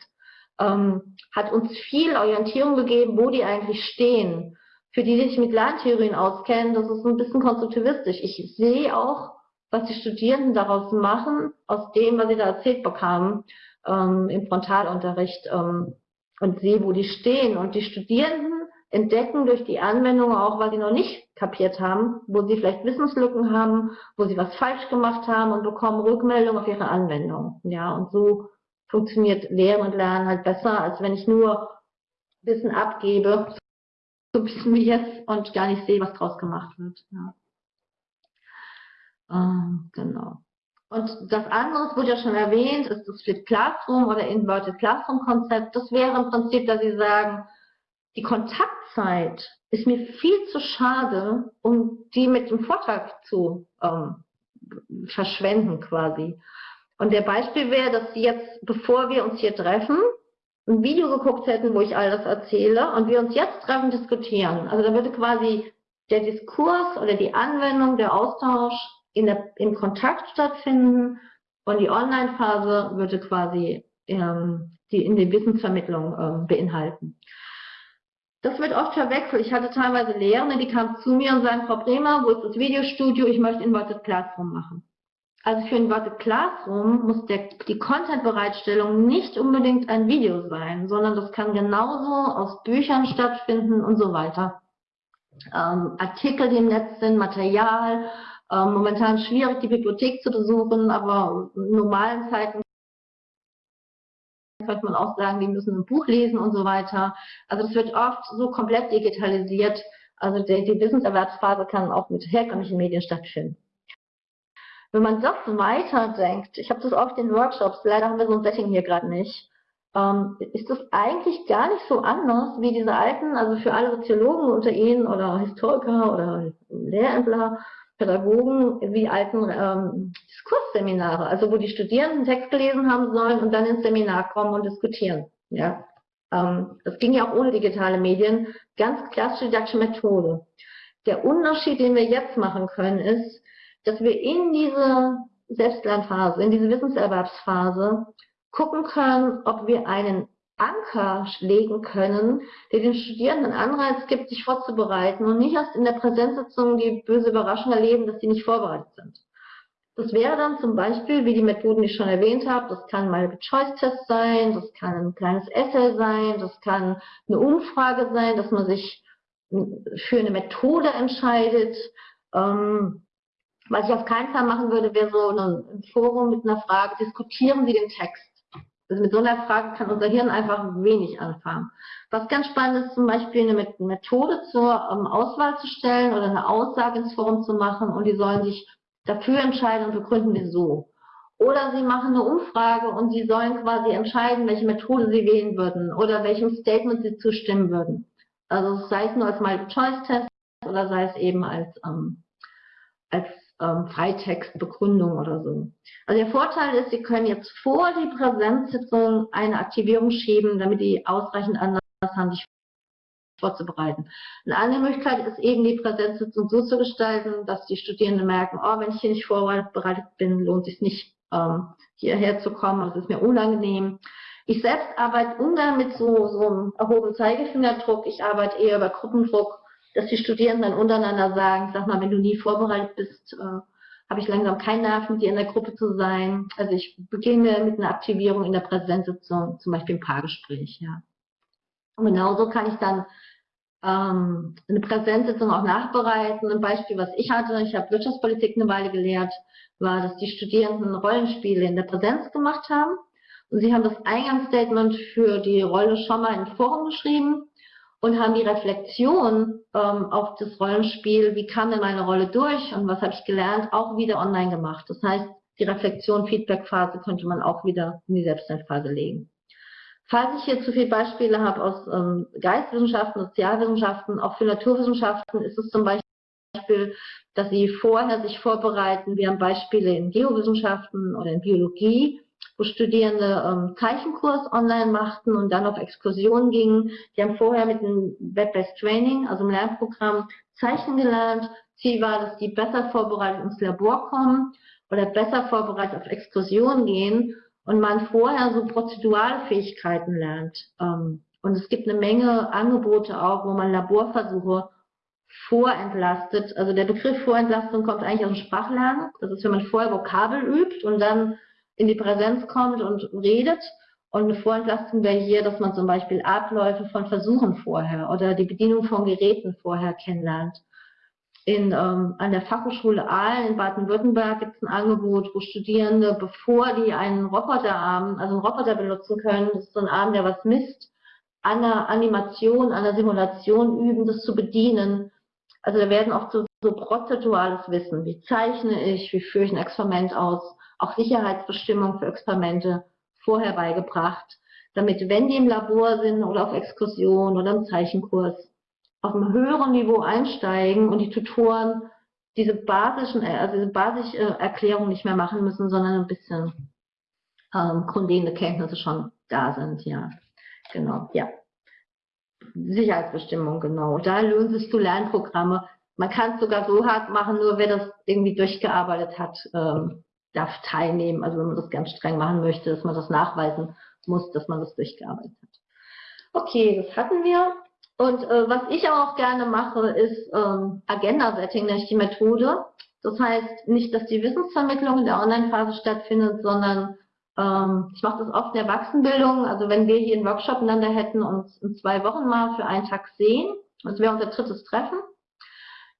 ähm, hat uns viel Orientierung gegeben, wo die eigentlich stehen. Für die, die sich mit Lerntheorien auskennen, das ist ein bisschen konstruktivistisch. Ich sehe auch, was die Studierenden daraus machen, aus dem, was sie da erzählt bekamen ähm, im Frontalunterricht. Ähm, und sehe, wo die stehen. Und die Studierenden entdecken durch die Anwendung auch, weil sie noch nicht kapiert haben, wo sie vielleicht Wissenslücken haben, wo sie was falsch gemacht haben und bekommen Rückmeldung auf ihre Anwendung. Ja, und so funktioniert Lehren und Lernen halt besser, als wenn ich nur Wissen abgebe, so ein bisschen wie jetzt, und gar nicht sehe, was draus gemacht wird. Ja. Ähm, genau. Und das andere, wurde ja schon erwähnt, ist das Split Classroom oder Inverted Classroom Konzept. Das wäre im Prinzip, dass Sie sagen, die Kontaktzeit ist mir viel zu schade, um die mit dem Vortrag zu ähm, verschwenden quasi. Und der Beispiel wäre, dass Sie jetzt, bevor wir uns hier treffen, ein Video geguckt hätten, wo ich all das erzähle und wir uns jetzt treffen, diskutieren. Also da würde quasi der Diskurs oder die Anwendung, der Austausch in der, im Kontakt stattfinden und die Online-Phase würde quasi ähm, die in der Wissensvermittlung ähm, beinhalten. Das wird oft verwechselt. Ich hatte teilweise Lehrende, die kamen zu mir und sagen, Frau Bremer, wo ist das Videostudio? Ich möchte Inverted Classroom machen. Also für Inverted Classroom muss der, die Content-Bereitstellung nicht unbedingt ein Video sein, sondern das kann genauso aus Büchern stattfinden und so weiter. Ähm, Artikel, die im Netz sind, Material, ähm, momentan schwierig, die Bibliothek zu besuchen, aber in normalen Zeiten könnte man auch sagen, die müssen ein Buch lesen und so weiter. Also das wird oft so komplett digitalisiert. Also die, die Wissenserwerbsphase kann auch mit herkömmlichen Medien stattfinden. Wenn man das weiterdenkt, ich habe das oft in Workshops, leider haben wir so ein Setting hier gerade nicht, ähm, ist das eigentlich gar nicht so anders wie diese alten, also für alle Soziologen unter Ihnen oder Historiker oder Lehrämtler, Pädagogen wie alten ähm, Diskursseminare, also wo die Studierenden Text gelesen haben sollen und dann ins Seminar kommen und diskutieren. Ja, ähm, das ging ja auch ohne digitale Medien, ganz klassische didaktische Methode. Der Unterschied, den wir jetzt machen können, ist, dass wir in diese Selbstlernphase, in diese Wissenserwerbsphase gucken können, ob wir einen Anker legen können, der den Studierenden Anreiz gibt, sich vorzubereiten und nicht erst in der Präsenzsitzung die böse Überraschung erleben, dass sie nicht vorbereitet sind. Das wäre dann zum Beispiel, wie die Methoden, die ich schon erwähnt habe, das kann mal ein Choice-Test sein, das kann ein kleines Essay sein, das kann eine Umfrage sein, dass man sich für eine Methode entscheidet. Ähm, was ich auf keinen Fall machen würde, wäre so ein Forum mit einer Frage, diskutieren Sie den Text. Also mit so einer Frage kann unser Hirn einfach wenig anfangen. Was ganz spannend ist, zum Beispiel eine Methode zur ähm, Auswahl zu stellen oder eine Aussage ins Forum zu machen und die sollen sich dafür entscheiden und begründen, wieso. Oder sie machen eine Umfrage und sie sollen quasi entscheiden, welche Methode sie wählen würden oder welchem Statement sie zustimmen würden. Also sei es nur als Multiple-Choice-Test oder sei es eben als, ähm, als ähm, Freitextbegründung oder so. Also der Vorteil ist, Sie können jetzt vor die Präsenzsitzung eine Aktivierung schieben, damit die ausreichend Anlass haben, sich vorzubereiten. Eine andere Möglichkeit ist eben die Präsenzsitzung so zu gestalten, dass die Studierenden merken, oh, wenn ich hier nicht vorbereitet bin, lohnt es sich nicht, ähm, hierher zu kommen, also es ist mir unangenehm. Ich selbst arbeite ungern mit so, so einem erhobenen Zeigefingerdruck, ich arbeite eher über Gruppendruck, dass die Studierenden dann untereinander sagen, sag mal, wenn du nie vorbereitet bist, äh, habe ich langsam keinen Nerv, mit dir in der Gruppe zu sein. Also ich beginne mit einer Aktivierung in der Präsenzsitzung, zum Beispiel im Paargespräch, ja. Und genauso kann ich dann ähm, eine Präsenzsitzung auch nachbereiten. Ein Beispiel, was ich hatte, ich habe Wirtschaftspolitik eine Weile gelehrt, war, dass die Studierenden Rollenspiele in der Präsenz gemacht haben. Und sie haben das Eingangsstatement für die Rolle schon mal in Forum geschrieben und haben die Reflexion ähm, auf das Rollenspiel, wie kam denn meine Rolle durch und was habe ich gelernt, auch wieder online gemacht. Das heißt, die Reflexion, Feedback-Phase könnte man auch wieder in die Selbstlernphase legen. Falls ich hier zu viele Beispiele habe aus ähm, Geistwissenschaften, Sozialwissenschaften, auch für Naturwissenschaften ist es zum Beispiel, dass Sie vorher sich vorbereiten. Wir haben Beispiele in Geowissenschaften oder in Biologie, wo Studierende ähm, Zeichenkurs online machten und dann auf Exkursionen gingen. Die haben vorher mit einem Web-Based Training, also einem Lernprogramm, Zeichen gelernt. Ziel war, dass die besser vorbereitet ins Labor kommen oder besser vorbereitet auf Exkursionen gehen und man vorher so prozedurale Fähigkeiten lernt. Ähm, und es gibt eine Menge Angebote auch, wo man Laborversuche vorentlastet. Also der Begriff Vorentlastung kommt eigentlich aus dem Sprachlernen. Das ist, wenn man vorher Vokabel übt und dann in die Präsenz kommt und redet. Und eine Vorentlastung wäre hier, dass man zum Beispiel Abläufe von Versuchen vorher oder die Bedienung von Geräten vorher kennenlernt in, ähm, an der Fachhochschule Aalen in Baden-Württemberg gibt es ein Angebot, wo Studierende, bevor die einen Roboterarm, also einen Roboter benutzen können, das ist so ein Arm, der was misst, an der Animation, an der Simulation üben, das zu bedienen. Also da werden oft so, so prozedurales Wissen, wie zeichne ich, wie führe ich ein Experiment aus, auch Sicherheitsbestimmungen für Experimente vorher beigebracht, damit wenn die im Labor sind oder auf Exkursion oder im Zeichenkurs, auf einem höheren Niveau einsteigen und die Tutoren diese basischen, äh, also diese basische Erklärung nicht mehr machen müssen, sondern ein bisschen ähm, grundlegende Kenntnisse schon da sind, ja. Genau, ja. Sicherheitsbestimmung, genau. Da lohnt sich zu Lernprogramme. Man kann es sogar so hart machen, nur wer das irgendwie durchgearbeitet hat, ähm, darf teilnehmen. Also wenn man das ganz streng machen möchte, dass man das nachweisen muss, dass man das durchgearbeitet hat. Okay, das hatten wir. Und äh, was ich auch gerne mache, ist ähm, Agenda-Setting, nenne ich die Methode. Das heißt nicht, dass die Wissensvermittlung in der Online-Phase stattfindet, sondern ähm, ich mache das oft in der Erwachsenenbildung. Also wenn wir hier einen Workshop miteinander hätten und uns in zwei Wochen mal für einen Tag sehen, das wäre unser drittes Treffen,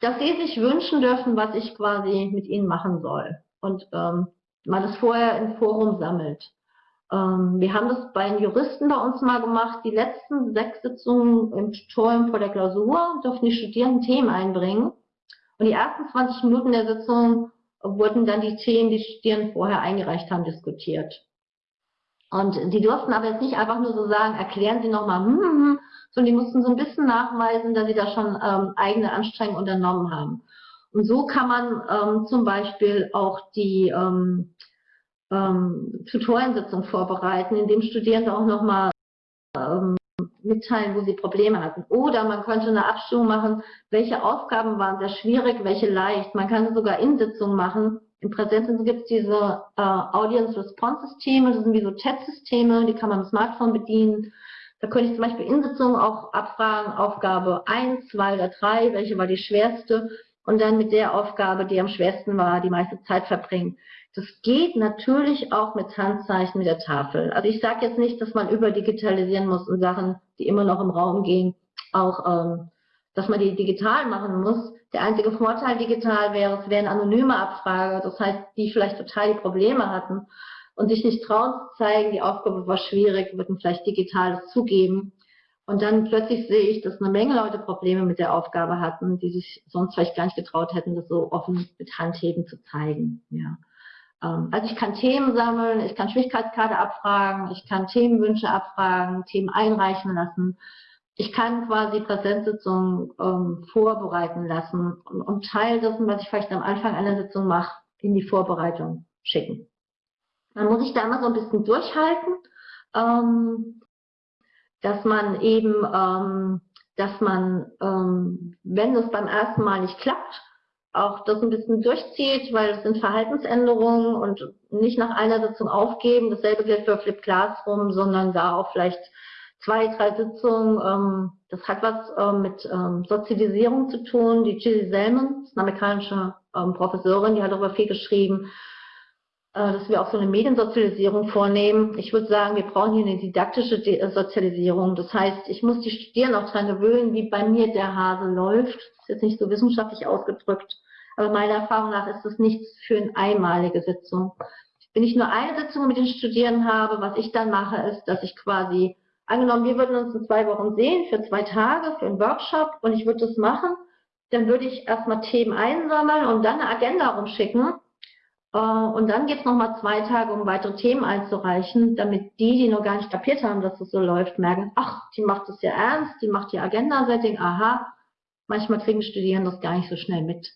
dass sie sich wünschen dürfen, was ich quasi mit ihnen machen soll. Und ähm, man das vorher im Forum sammelt. Ähm, wir haben das bei den Juristen bei uns mal gemacht. Die letzten sechs Sitzungen im Tutorium vor der Klausur durften die Studierenden Themen einbringen. Und die ersten 20 Minuten der Sitzung wurden dann die Themen, die Studierenden vorher eingereicht haben, diskutiert. Und die durften aber jetzt nicht einfach nur so sagen, erklären Sie nochmal, hm, hm, hm, sondern die mussten so ein bisschen nachweisen, dass sie da schon ähm, eigene Anstrengungen unternommen haben. Und so kann man ähm, zum Beispiel auch die ähm, ähm, Tutoriensitzung vorbereiten, in dem Studierende auch nochmal ähm, mitteilen, wo sie Probleme hatten. Oder man könnte eine Abstimmung machen, welche Aufgaben waren sehr schwierig, welche leicht. Man kann sogar in Sitzungen machen. Im Präsenzen gibt es diese äh, Audience Response Systeme, das sind wie so Chat-Systeme, die kann man am Smartphone bedienen. Da könnte ich zum Beispiel in Sitzungen auch abfragen, Aufgabe 1, 2 oder 3, welche war die schwerste und dann mit der Aufgabe, die am schwersten war, die meiste Zeit verbringen. Das geht natürlich auch mit Handzeichen mit der Tafel. Also ich sage jetzt nicht, dass man überdigitalisieren muss und Sachen, die immer noch im Raum gehen, auch, ähm, dass man die digital machen muss. Der einzige Vorteil digital wäre, es wäre eine anonyme Abfrage, das heißt, die vielleicht total die Probleme hatten und sich nicht trauen zu zeigen, die Aufgabe war schwierig, würden vielleicht digital das zugeben. Und dann plötzlich sehe ich, dass eine Menge Leute Probleme mit der Aufgabe hatten, die sich sonst vielleicht gar nicht getraut hätten, das so offen mit Handheben zu zeigen. Ja. Ähm, also ich kann Themen sammeln, ich kann Schwierigkeitskarte abfragen, ich kann Themenwünsche abfragen, Themen einreichen lassen. Ich kann quasi Präsenzsitzungen ähm, vorbereiten lassen und, und Teil dessen, was ich vielleicht am Anfang einer Sitzung mache, in die Vorbereitung schicken. Man muss sich da immer so ein bisschen durchhalten, ähm, dass man eben, ähm, dass man, ähm, wenn es beim ersten Mal nicht klappt, auch das ein bisschen durchzieht, weil es sind Verhaltensänderungen und nicht nach einer Sitzung aufgeben. Dasselbe gilt für Flip Classroom, sondern da auch vielleicht zwei, drei Sitzungen. Ähm, das hat was äh, mit ähm, Sozialisierung zu tun. Die Gilly Selman, eine amerikanische ähm, Professorin, die hat darüber viel geschrieben, dass wir auch so eine Mediensozialisierung vornehmen. Ich würde sagen, wir brauchen hier eine didaktische äh, Sozialisierung. Das heißt, ich muss die Studierenden auch daran gewöhnen, wie bei mir der Hase läuft. Das ist jetzt nicht so wissenschaftlich ausgedrückt, aber meiner Erfahrung nach ist das nichts für eine einmalige Sitzung. Wenn ich nur eine Sitzung mit den Studierenden habe, was ich dann mache, ist, dass ich quasi, angenommen, wir würden uns in zwei Wochen sehen, für zwei Tage, für einen Workshop, und ich würde das machen, dann würde ich erstmal Themen einsammeln und dann eine Agenda rumschicken äh, und dann geht es nochmal zwei Tage, um weitere Themen einzureichen, damit die, die noch gar nicht kapiert haben, dass es so läuft, merken, ach, die macht es ja ernst, die macht ihr Agenda-Setting, aha. Manchmal kriegen Studierende das gar nicht so schnell mit.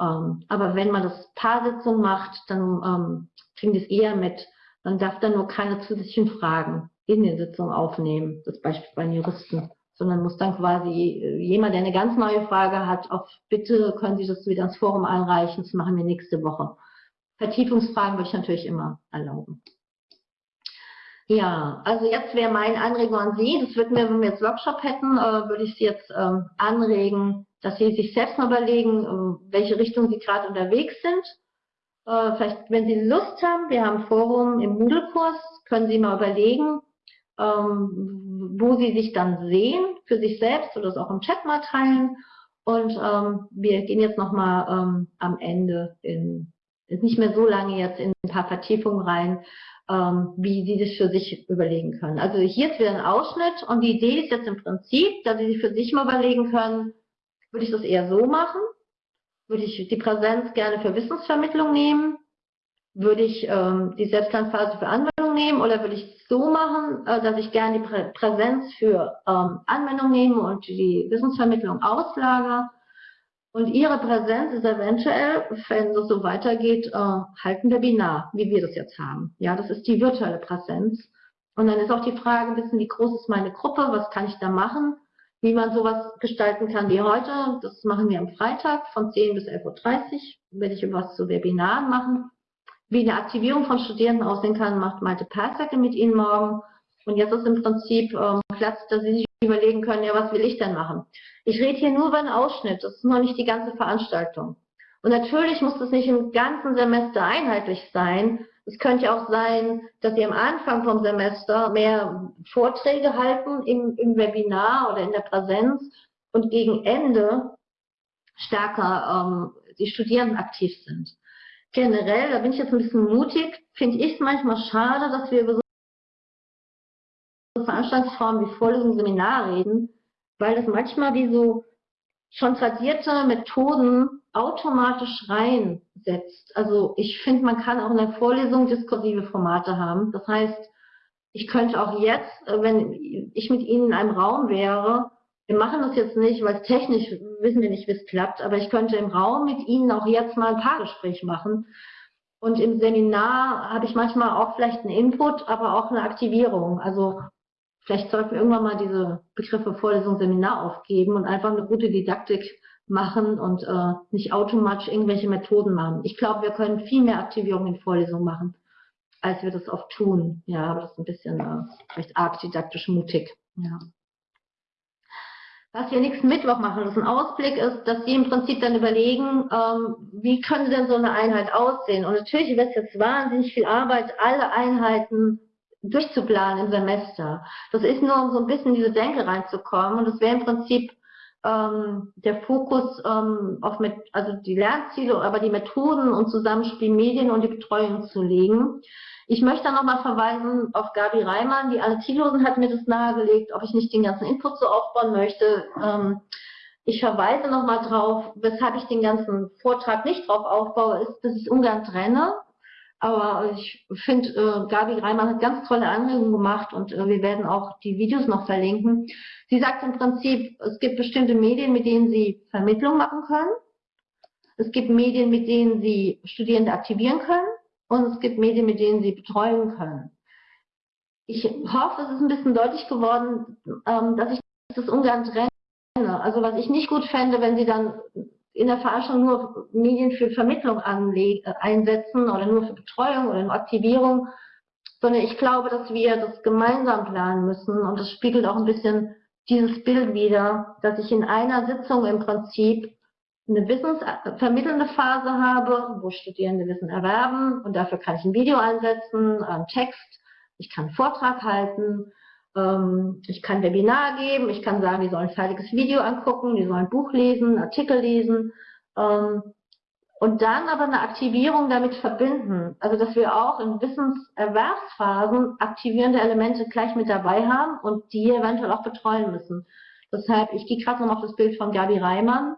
Ähm, aber wenn man das Paarsitzung macht, dann ähm, kriegen die es eher mit. Man darf dann nur keine zusätzlichen Fragen in den Sitzungen aufnehmen, das Beispiel bei Juristen, sondern muss dann quasi äh, jemand, der eine ganz neue Frage hat, auf Bitte können Sie das wieder ins Forum einreichen, das machen wir nächste Woche. Vertiefungsfragen würde ich natürlich immer erlauben. Ja, also jetzt wäre mein Anregung an Sie, das würden wir, wenn wir jetzt Workshop hätten, äh, würde ich Sie jetzt äh, anregen, dass Sie sich selbst mal überlegen, äh, welche Richtung Sie gerade unterwegs sind. Äh, vielleicht, wenn Sie Lust haben, wir haben Forum im Moodle-Kurs, können Sie mal überlegen, ähm, wo Sie sich dann sehen, für sich selbst oder es auch im Chat mal teilen. Und ähm, wir gehen jetzt nochmal ähm, am Ende in ist nicht mehr so lange jetzt in ein paar Vertiefungen rein, ähm, wie Sie das für sich überlegen können. Also hier ist wieder ein Ausschnitt und die Idee ist jetzt im Prinzip, dass Sie sich für sich mal überlegen können, würde ich das eher so machen? Würde ich die Präsenz gerne für Wissensvermittlung nehmen? Würde ich ähm, die Selbstlernphase für Anwendung nehmen oder würde ich es so machen, äh, dass ich gerne die Prä Präsenz für ähm, Anwendung nehme und die Wissensvermittlung auslagere? Und Ihre Präsenz ist eventuell, wenn das so weitergeht, äh, halt ein Webinar, wie wir das jetzt haben. Ja, das ist die virtuelle Präsenz. Und dann ist auch die Frage ein wie groß ist meine Gruppe, was kann ich da machen, wie man sowas gestalten kann wie heute. Das machen wir am Freitag von 10 bis 11.30 Uhr, werde ich was zu Webinaren machen. Wie eine Aktivierung von Studierenden aussehen kann, macht Malte Persacke mit Ihnen morgen. Und jetzt ist im Prinzip ähm, Platz, dass Sie sich überlegen können, ja, was will ich denn machen? Ich rede hier nur über einen Ausschnitt, das ist noch nicht die ganze Veranstaltung. Und natürlich muss das nicht im ganzen Semester einheitlich sein. Es könnte auch sein, dass Sie am Anfang vom Semester mehr Vorträge halten im, im Webinar oder in der Präsenz und gegen Ende stärker ähm, die Studierenden aktiv sind. Generell, da bin ich jetzt ein bisschen mutig, finde ich es manchmal schade, dass wir über so Veranstaltungsformen wie Vorlesungen, Seminar reden, weil das manchmal wie so schon tradierte Methoden automatisch reinsetzt. Also ich finde, man kann auch in der Vorlesung diskursive Formate haben. Das heißt, ich könnte auch jetzt, äh, wenn ich mit Ihnen in einem Raum wäre, wir machen das jetzt nicht, weil technisch wissen wir nicht, wie es klappt, aber ich könnte im Raum mit Ihnen auch jetzt mal ein Paargespräch machen. Und im Seminar habe ich manchmal auch vielleicht einen Input, aber auch eine Aktivierung. Also Vielleicht sollten wir irgendwann mal diese Begriffe Vorlesung, Seminar aufgeben und einfach eine gute Didaktik machen und äh, nicht automatisch irgendwelche Methoden machen. Ich glaube, wir können viel mehr Aktivierung in Vorlesungen machen, als wir das oft tun. Ja, aber das ist ein bisschen äh, vielleicht arg didaktisch mutig. Ja. Was wir nächsten Mittwoch machen, das ist ein Ausblick ist, dass Sie im Prinzip dann überlegen, ähm, wie könnte denn so eine Einheit aussehen? Und natürlich wird es jetzt wahnsinnig viel Arbeit, alle Einheiten durchzuplanen im Semester. Das ist nur, um so ein bisschen in diese Denke reinzukommen. Und das wäre im Prinzip ähm, der Fokus ähm, auf mit, also die Lernziele, aber die Methoden und Zusammenspiel Medien und die Betreuung zu legen. Ich möchte nochmal verweisen auf Gabi Reimann, die Anne Thielhosen hat mir das nahegelegt, ob ich nicht den ganzen Input so aufbauen möchte. Ähm, ich verweise nochmal drauf, weshalb ich den ganzen Vortrag nicht drauf aufbaue, ist, dass ich ungern trenne. Aber ich finde, äh, Gabi Reimann hat ganz tolle Anregungen gemacht und äh, wir werden auch die Videos noch verlinken. Sie sagt im Prinzip, es gibt bestimmte Medien, mit denen Sie Vermittlung machen können. Es gibt Medien, mit denen Sie Studierende aktivieren können. Und es gibt Medien, mit denen Sie betreuen können. Ich hoffe, es ist ein bisschen deutlich geworden, ähm, dass ich das ungern trenne. Also was ich nicht gut fände, wenn Sie dann in der Forschung nur Medien für Vermittlung äh, einsetzen oder nur für Betreuung oder nur Aktivierung, sondern ich glaube, dass wir das gemeinsam planen müssen. Und das spiegelt auch ein bisschen dieses Bild wider, dass ich in einer Sitzung im Prinzip eine wissensvermittelnde Phase habe, wo Studierende Wissen erwerben und dafür kann ich ein Video einsetzen, einen Text, ich kann einen Vortrag halten, ich kann Webinar geben, ich kann sagen, die sollen ein fertiges Video angucken, die sollen ein Buch lesen, Artikel lesen ähm, und dann aber eine Aktivierung damit verbinden. Also dass wir auch in Wissenserwerbsphasen aktivierende Elemente gleich mit dabei haben und die eventuell auch betreuen müssen. Deshalb, ich gehe gerade noch auf das Bild von Gabi Reimann,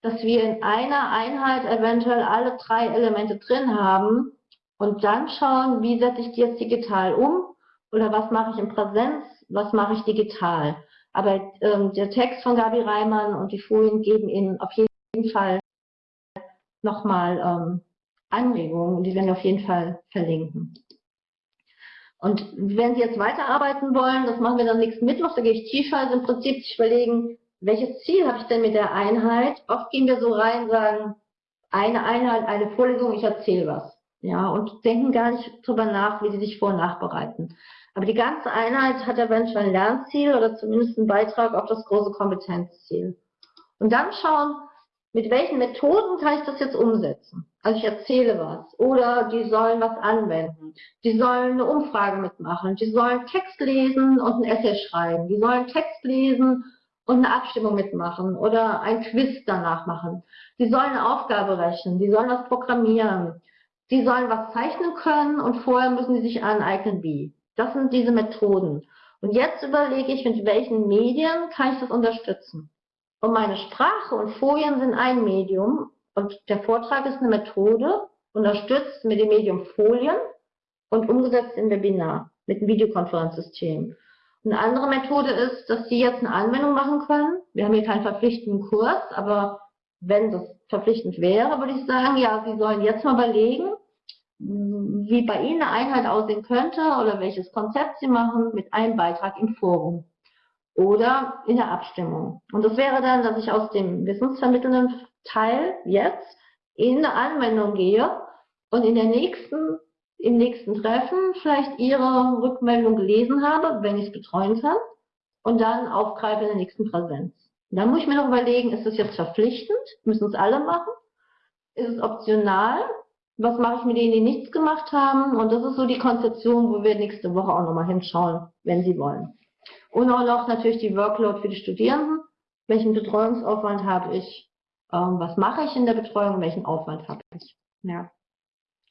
dass wir in einer Einheit eventuell alle drei Elemente drin haben und dann schauen, wie setze ich die jetzt digital um oder was mache ich in Präsenz, was mache ich digital. Aber ähm, der Text von Gabi Reimann und die Folien geben Ihnen auf jeden Fall nochmal ähm, Anregungen, die werden wir auf jeden Fall verlinken. Und wenn Sie jetzt weiterarbeiten wollen, das machen wir dann nächsten Mittwoch, da gehe ich tiefer, also im Prinzip sich überlegen, welches Ziel habe ich denn mit der Einheit? Oft gehen wir so rein, sagen, eine Einheit, eine Vorlesung, ich erzähle was. Ja, und denken gar nicht drüber nach, wie sie sich vor- und nachbereiten. Aber die ganze Einheit hat eventuell ein Lernziel oder zumindest einen Beitrag auf das große Kompetenzziel. Und dann schauen, mit welchen Methoden kann ich das jetzt umsetzen? Also ich erzähle was oder die sollen was anwenden. Die sollen eine Umfrage mitmachen. Die sollen Text lesen und ein Essay schreiben. Die sollen Text lesen und eine Abstimmung mitmachen oder ein Quiz danach machen. Die sollen eine Aufgabe rechnen. Die sollen was programmieren. Die sollen was zeichnen können und vorher müssen sie sich aneignen wie. Das sind diese Methoden. Und jetzt überlege ich, mit welchen Medien kann ich das unterstützen. Und meine Sprache und Folien sind ein Medium und der Vortrag ist eine Methode, unterstützt mit dem Medium Folien und umgesetzt im Webinar mit einem Videokonferenzsystem. Eine andere Methode ist, dass Sie jetzt eine Anwendung machen können. Wir haben hier keinen verpflichtenden Kurs, aber wenn das verpflichtend wäre, würde ich sagen, ja, Sie sollen jetzt mal überlegen, wie bei Ihnen eine Einheit aussehen könnte oder welches Konzept Sie machen mit einem Beitrag im Forum oder in der Abstimmung. Und das wäre dann, dass ich aus dem wissensvermittelnden Teil jetzt in eine Anwendung gehe und in der nächsten, im nächsten Treffen vielleicht Ihre Rückmeldung gelesen habe, wenn ich es betreuen kann, und dann aufgreife in der nächsten Präsenz. Und dann muss ich mir noch überlegen, ist das jetzt verpflichtend? Müssen es alle machen? Ist es optional? was mache ich mit denen, die nichts gemacht haben? Und das ist so die Konzeption, wo wir nächste Woche auch nochmal hinschauen, wenn Sie wollen. Und auch noch natürlich die Workload für die Studierenden. Welchen Betreuungsaufwand habe ich? Ähm, was mache ich in der Betreuung? Welchen Aufwand habe ich? Ja.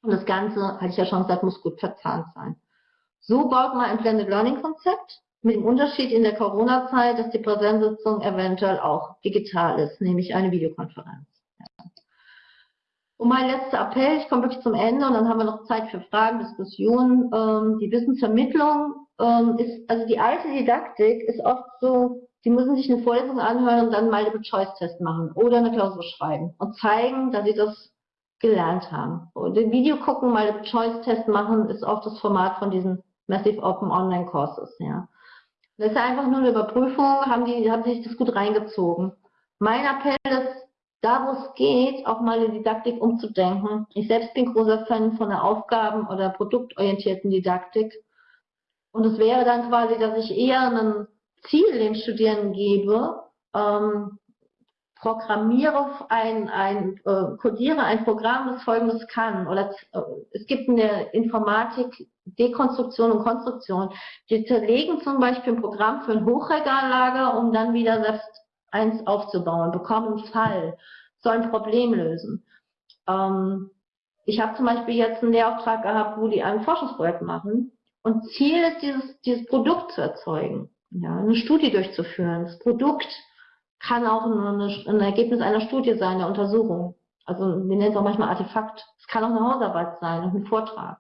Und das Ganze, hatte ich ja schon gesagt, muss gut verzahnt sein. So baut man ein Blended Learning Konzept mit dem Unterschied in der Corona-Zeit, dass die Präsenzsitzung eventuell auch digital ist, nämlich eine Videokonferenz. Und mein letzter Appell, ich komme wirklich zum Ende und dann haben wir noch Zeit für Fragen, Diskussionen. Ähm, die Wissensvermittlung ähm, ist, also die alte Didaktik ist oft so, die müssen sich eine Vorlesung anhören und dann mal einen Choice-Test machen oder eine Klausur schreiben und zeigen, dass sie das gelernt haben. Und im Video gucken, mal einen Choice-Test machen, ist oft das Format von diesen Massive Open Online Courses, ja. Das ist einfach nur eine Überprüfung, haben die, haben sich das gut reingezogen. Mein Appell ist, da, wo es geht, auch mal in Didaktik umzudenken. Ich selbst bin großer Fan von der Aufgaben- oder produktorientierten Didaktik. Und es wäre dann quasi, dass ich eher ein Ziel den Studierenden gebe, ähm, programmiere ein, ein äh, codiere ein Programm, das folgendes kann. Oder äh, es gibt eine Informatik Dekonstruktion und Konstruktion. Die zerlegen zum Beispiel ein Programm für ein Hochregallager, um dann wieder selbst eins aufzubauen, bekommen einen Fall, sollen ein Problem lösen. Ähm, ich habe zum Beispiel jetzt einen Lehrauftrag gehabt, wo die ein Forschungsprojekt machen und Ziel ist, dieses, dieses Produkt zu erzeugen, ja, eine Studie durchzuführen. Das Produkt kann auch eine, ein Ergebnis einer Studie sein, der Untersuchung. Also wir nennen es auch manchmal Artefakt. Es kann auch eine Hausarbeit sein ein Vortrag.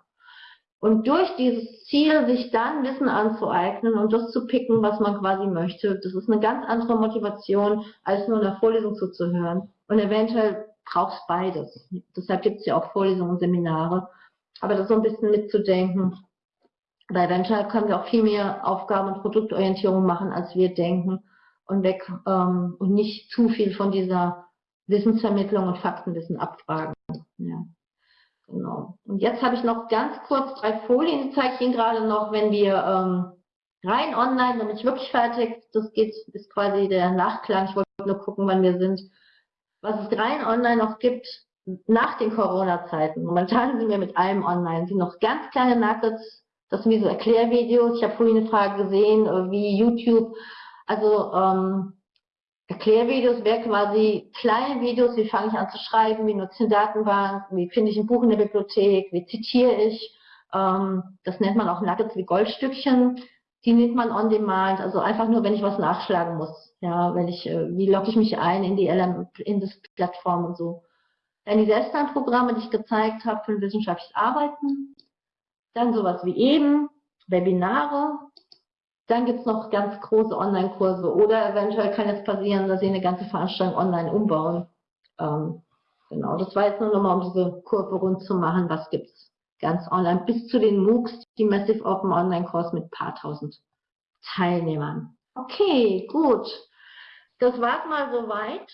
Und durch dieses Ziel, sich dann Wissen anzueignen und das zu picken, was man quasi möchte, das ist eine ganz andere Motivation, als nur in der Vorlesung zuzuhören. Und eventuell braucht es beides. Deshalb gibt es ja auch Vorlesungen und Seminare. Aber das so ein bisschen mitzudenken. Weil eventuell können wir auch viel mehr Aufgaben und Produktorientierung machen, als wir denken. Und weg ähm, und nicht zu viel von dieser Wissensvermittlung und Faktenwissen abfragen. Ja. Genau. Und jetzt habe ich noch ganz kurz drei Folien, die zeige ich Ihnen gerade noch, wenn wir ähm, rein online, bin ich wirklich fertig. Das geht, ist quasi der Nachklang. Ich wollte nur gucken, wann wir sind. Was es rein online noch gibt, nach den Corona-Zeiten. Momentan sind wir mit allem online. sind noch ganz kleine Nuggets. Das sind wie so Erklärvideos. Ich habe vorhin eine Frage gesehen, äh, wie YouTube. Also ähm, Erklärvideos wäre quasi kleine Videos, wie fange ich an zu schreiben, wie nutze ich eine Datenbank, wie finde ich ein Buch in der Bibliothek, wie zitiere ich. Ähm, das nennt man auch Nuggets wie Goldstückchen. Die nimmt man on demand, also einfach nur, wenn ich was nachschlagen muss. Ja, wenn ich, äh, wie logge ich mich ein in die LM, in das Plattform und so. Dann die Selbstlernprogramme, die ich gezeigt habe für wissenschaftliches Arbeiten. Dann sowas wie eben, Webinare, dann gibt es noch ganz große Online-Kurse oder eventuell kann es passieren, dass Sie eine ganze Veranstaltung online umbauen. Ähm, genau, das war jetzt nur nochmal, um diese Kurve rund zu machen. Was gibt es ganz online? Bis zu den MOOCs, die Massive Open Online-Kurs mit paar tausend Teilnehmern. Okay, gut. Das war's mal soweit.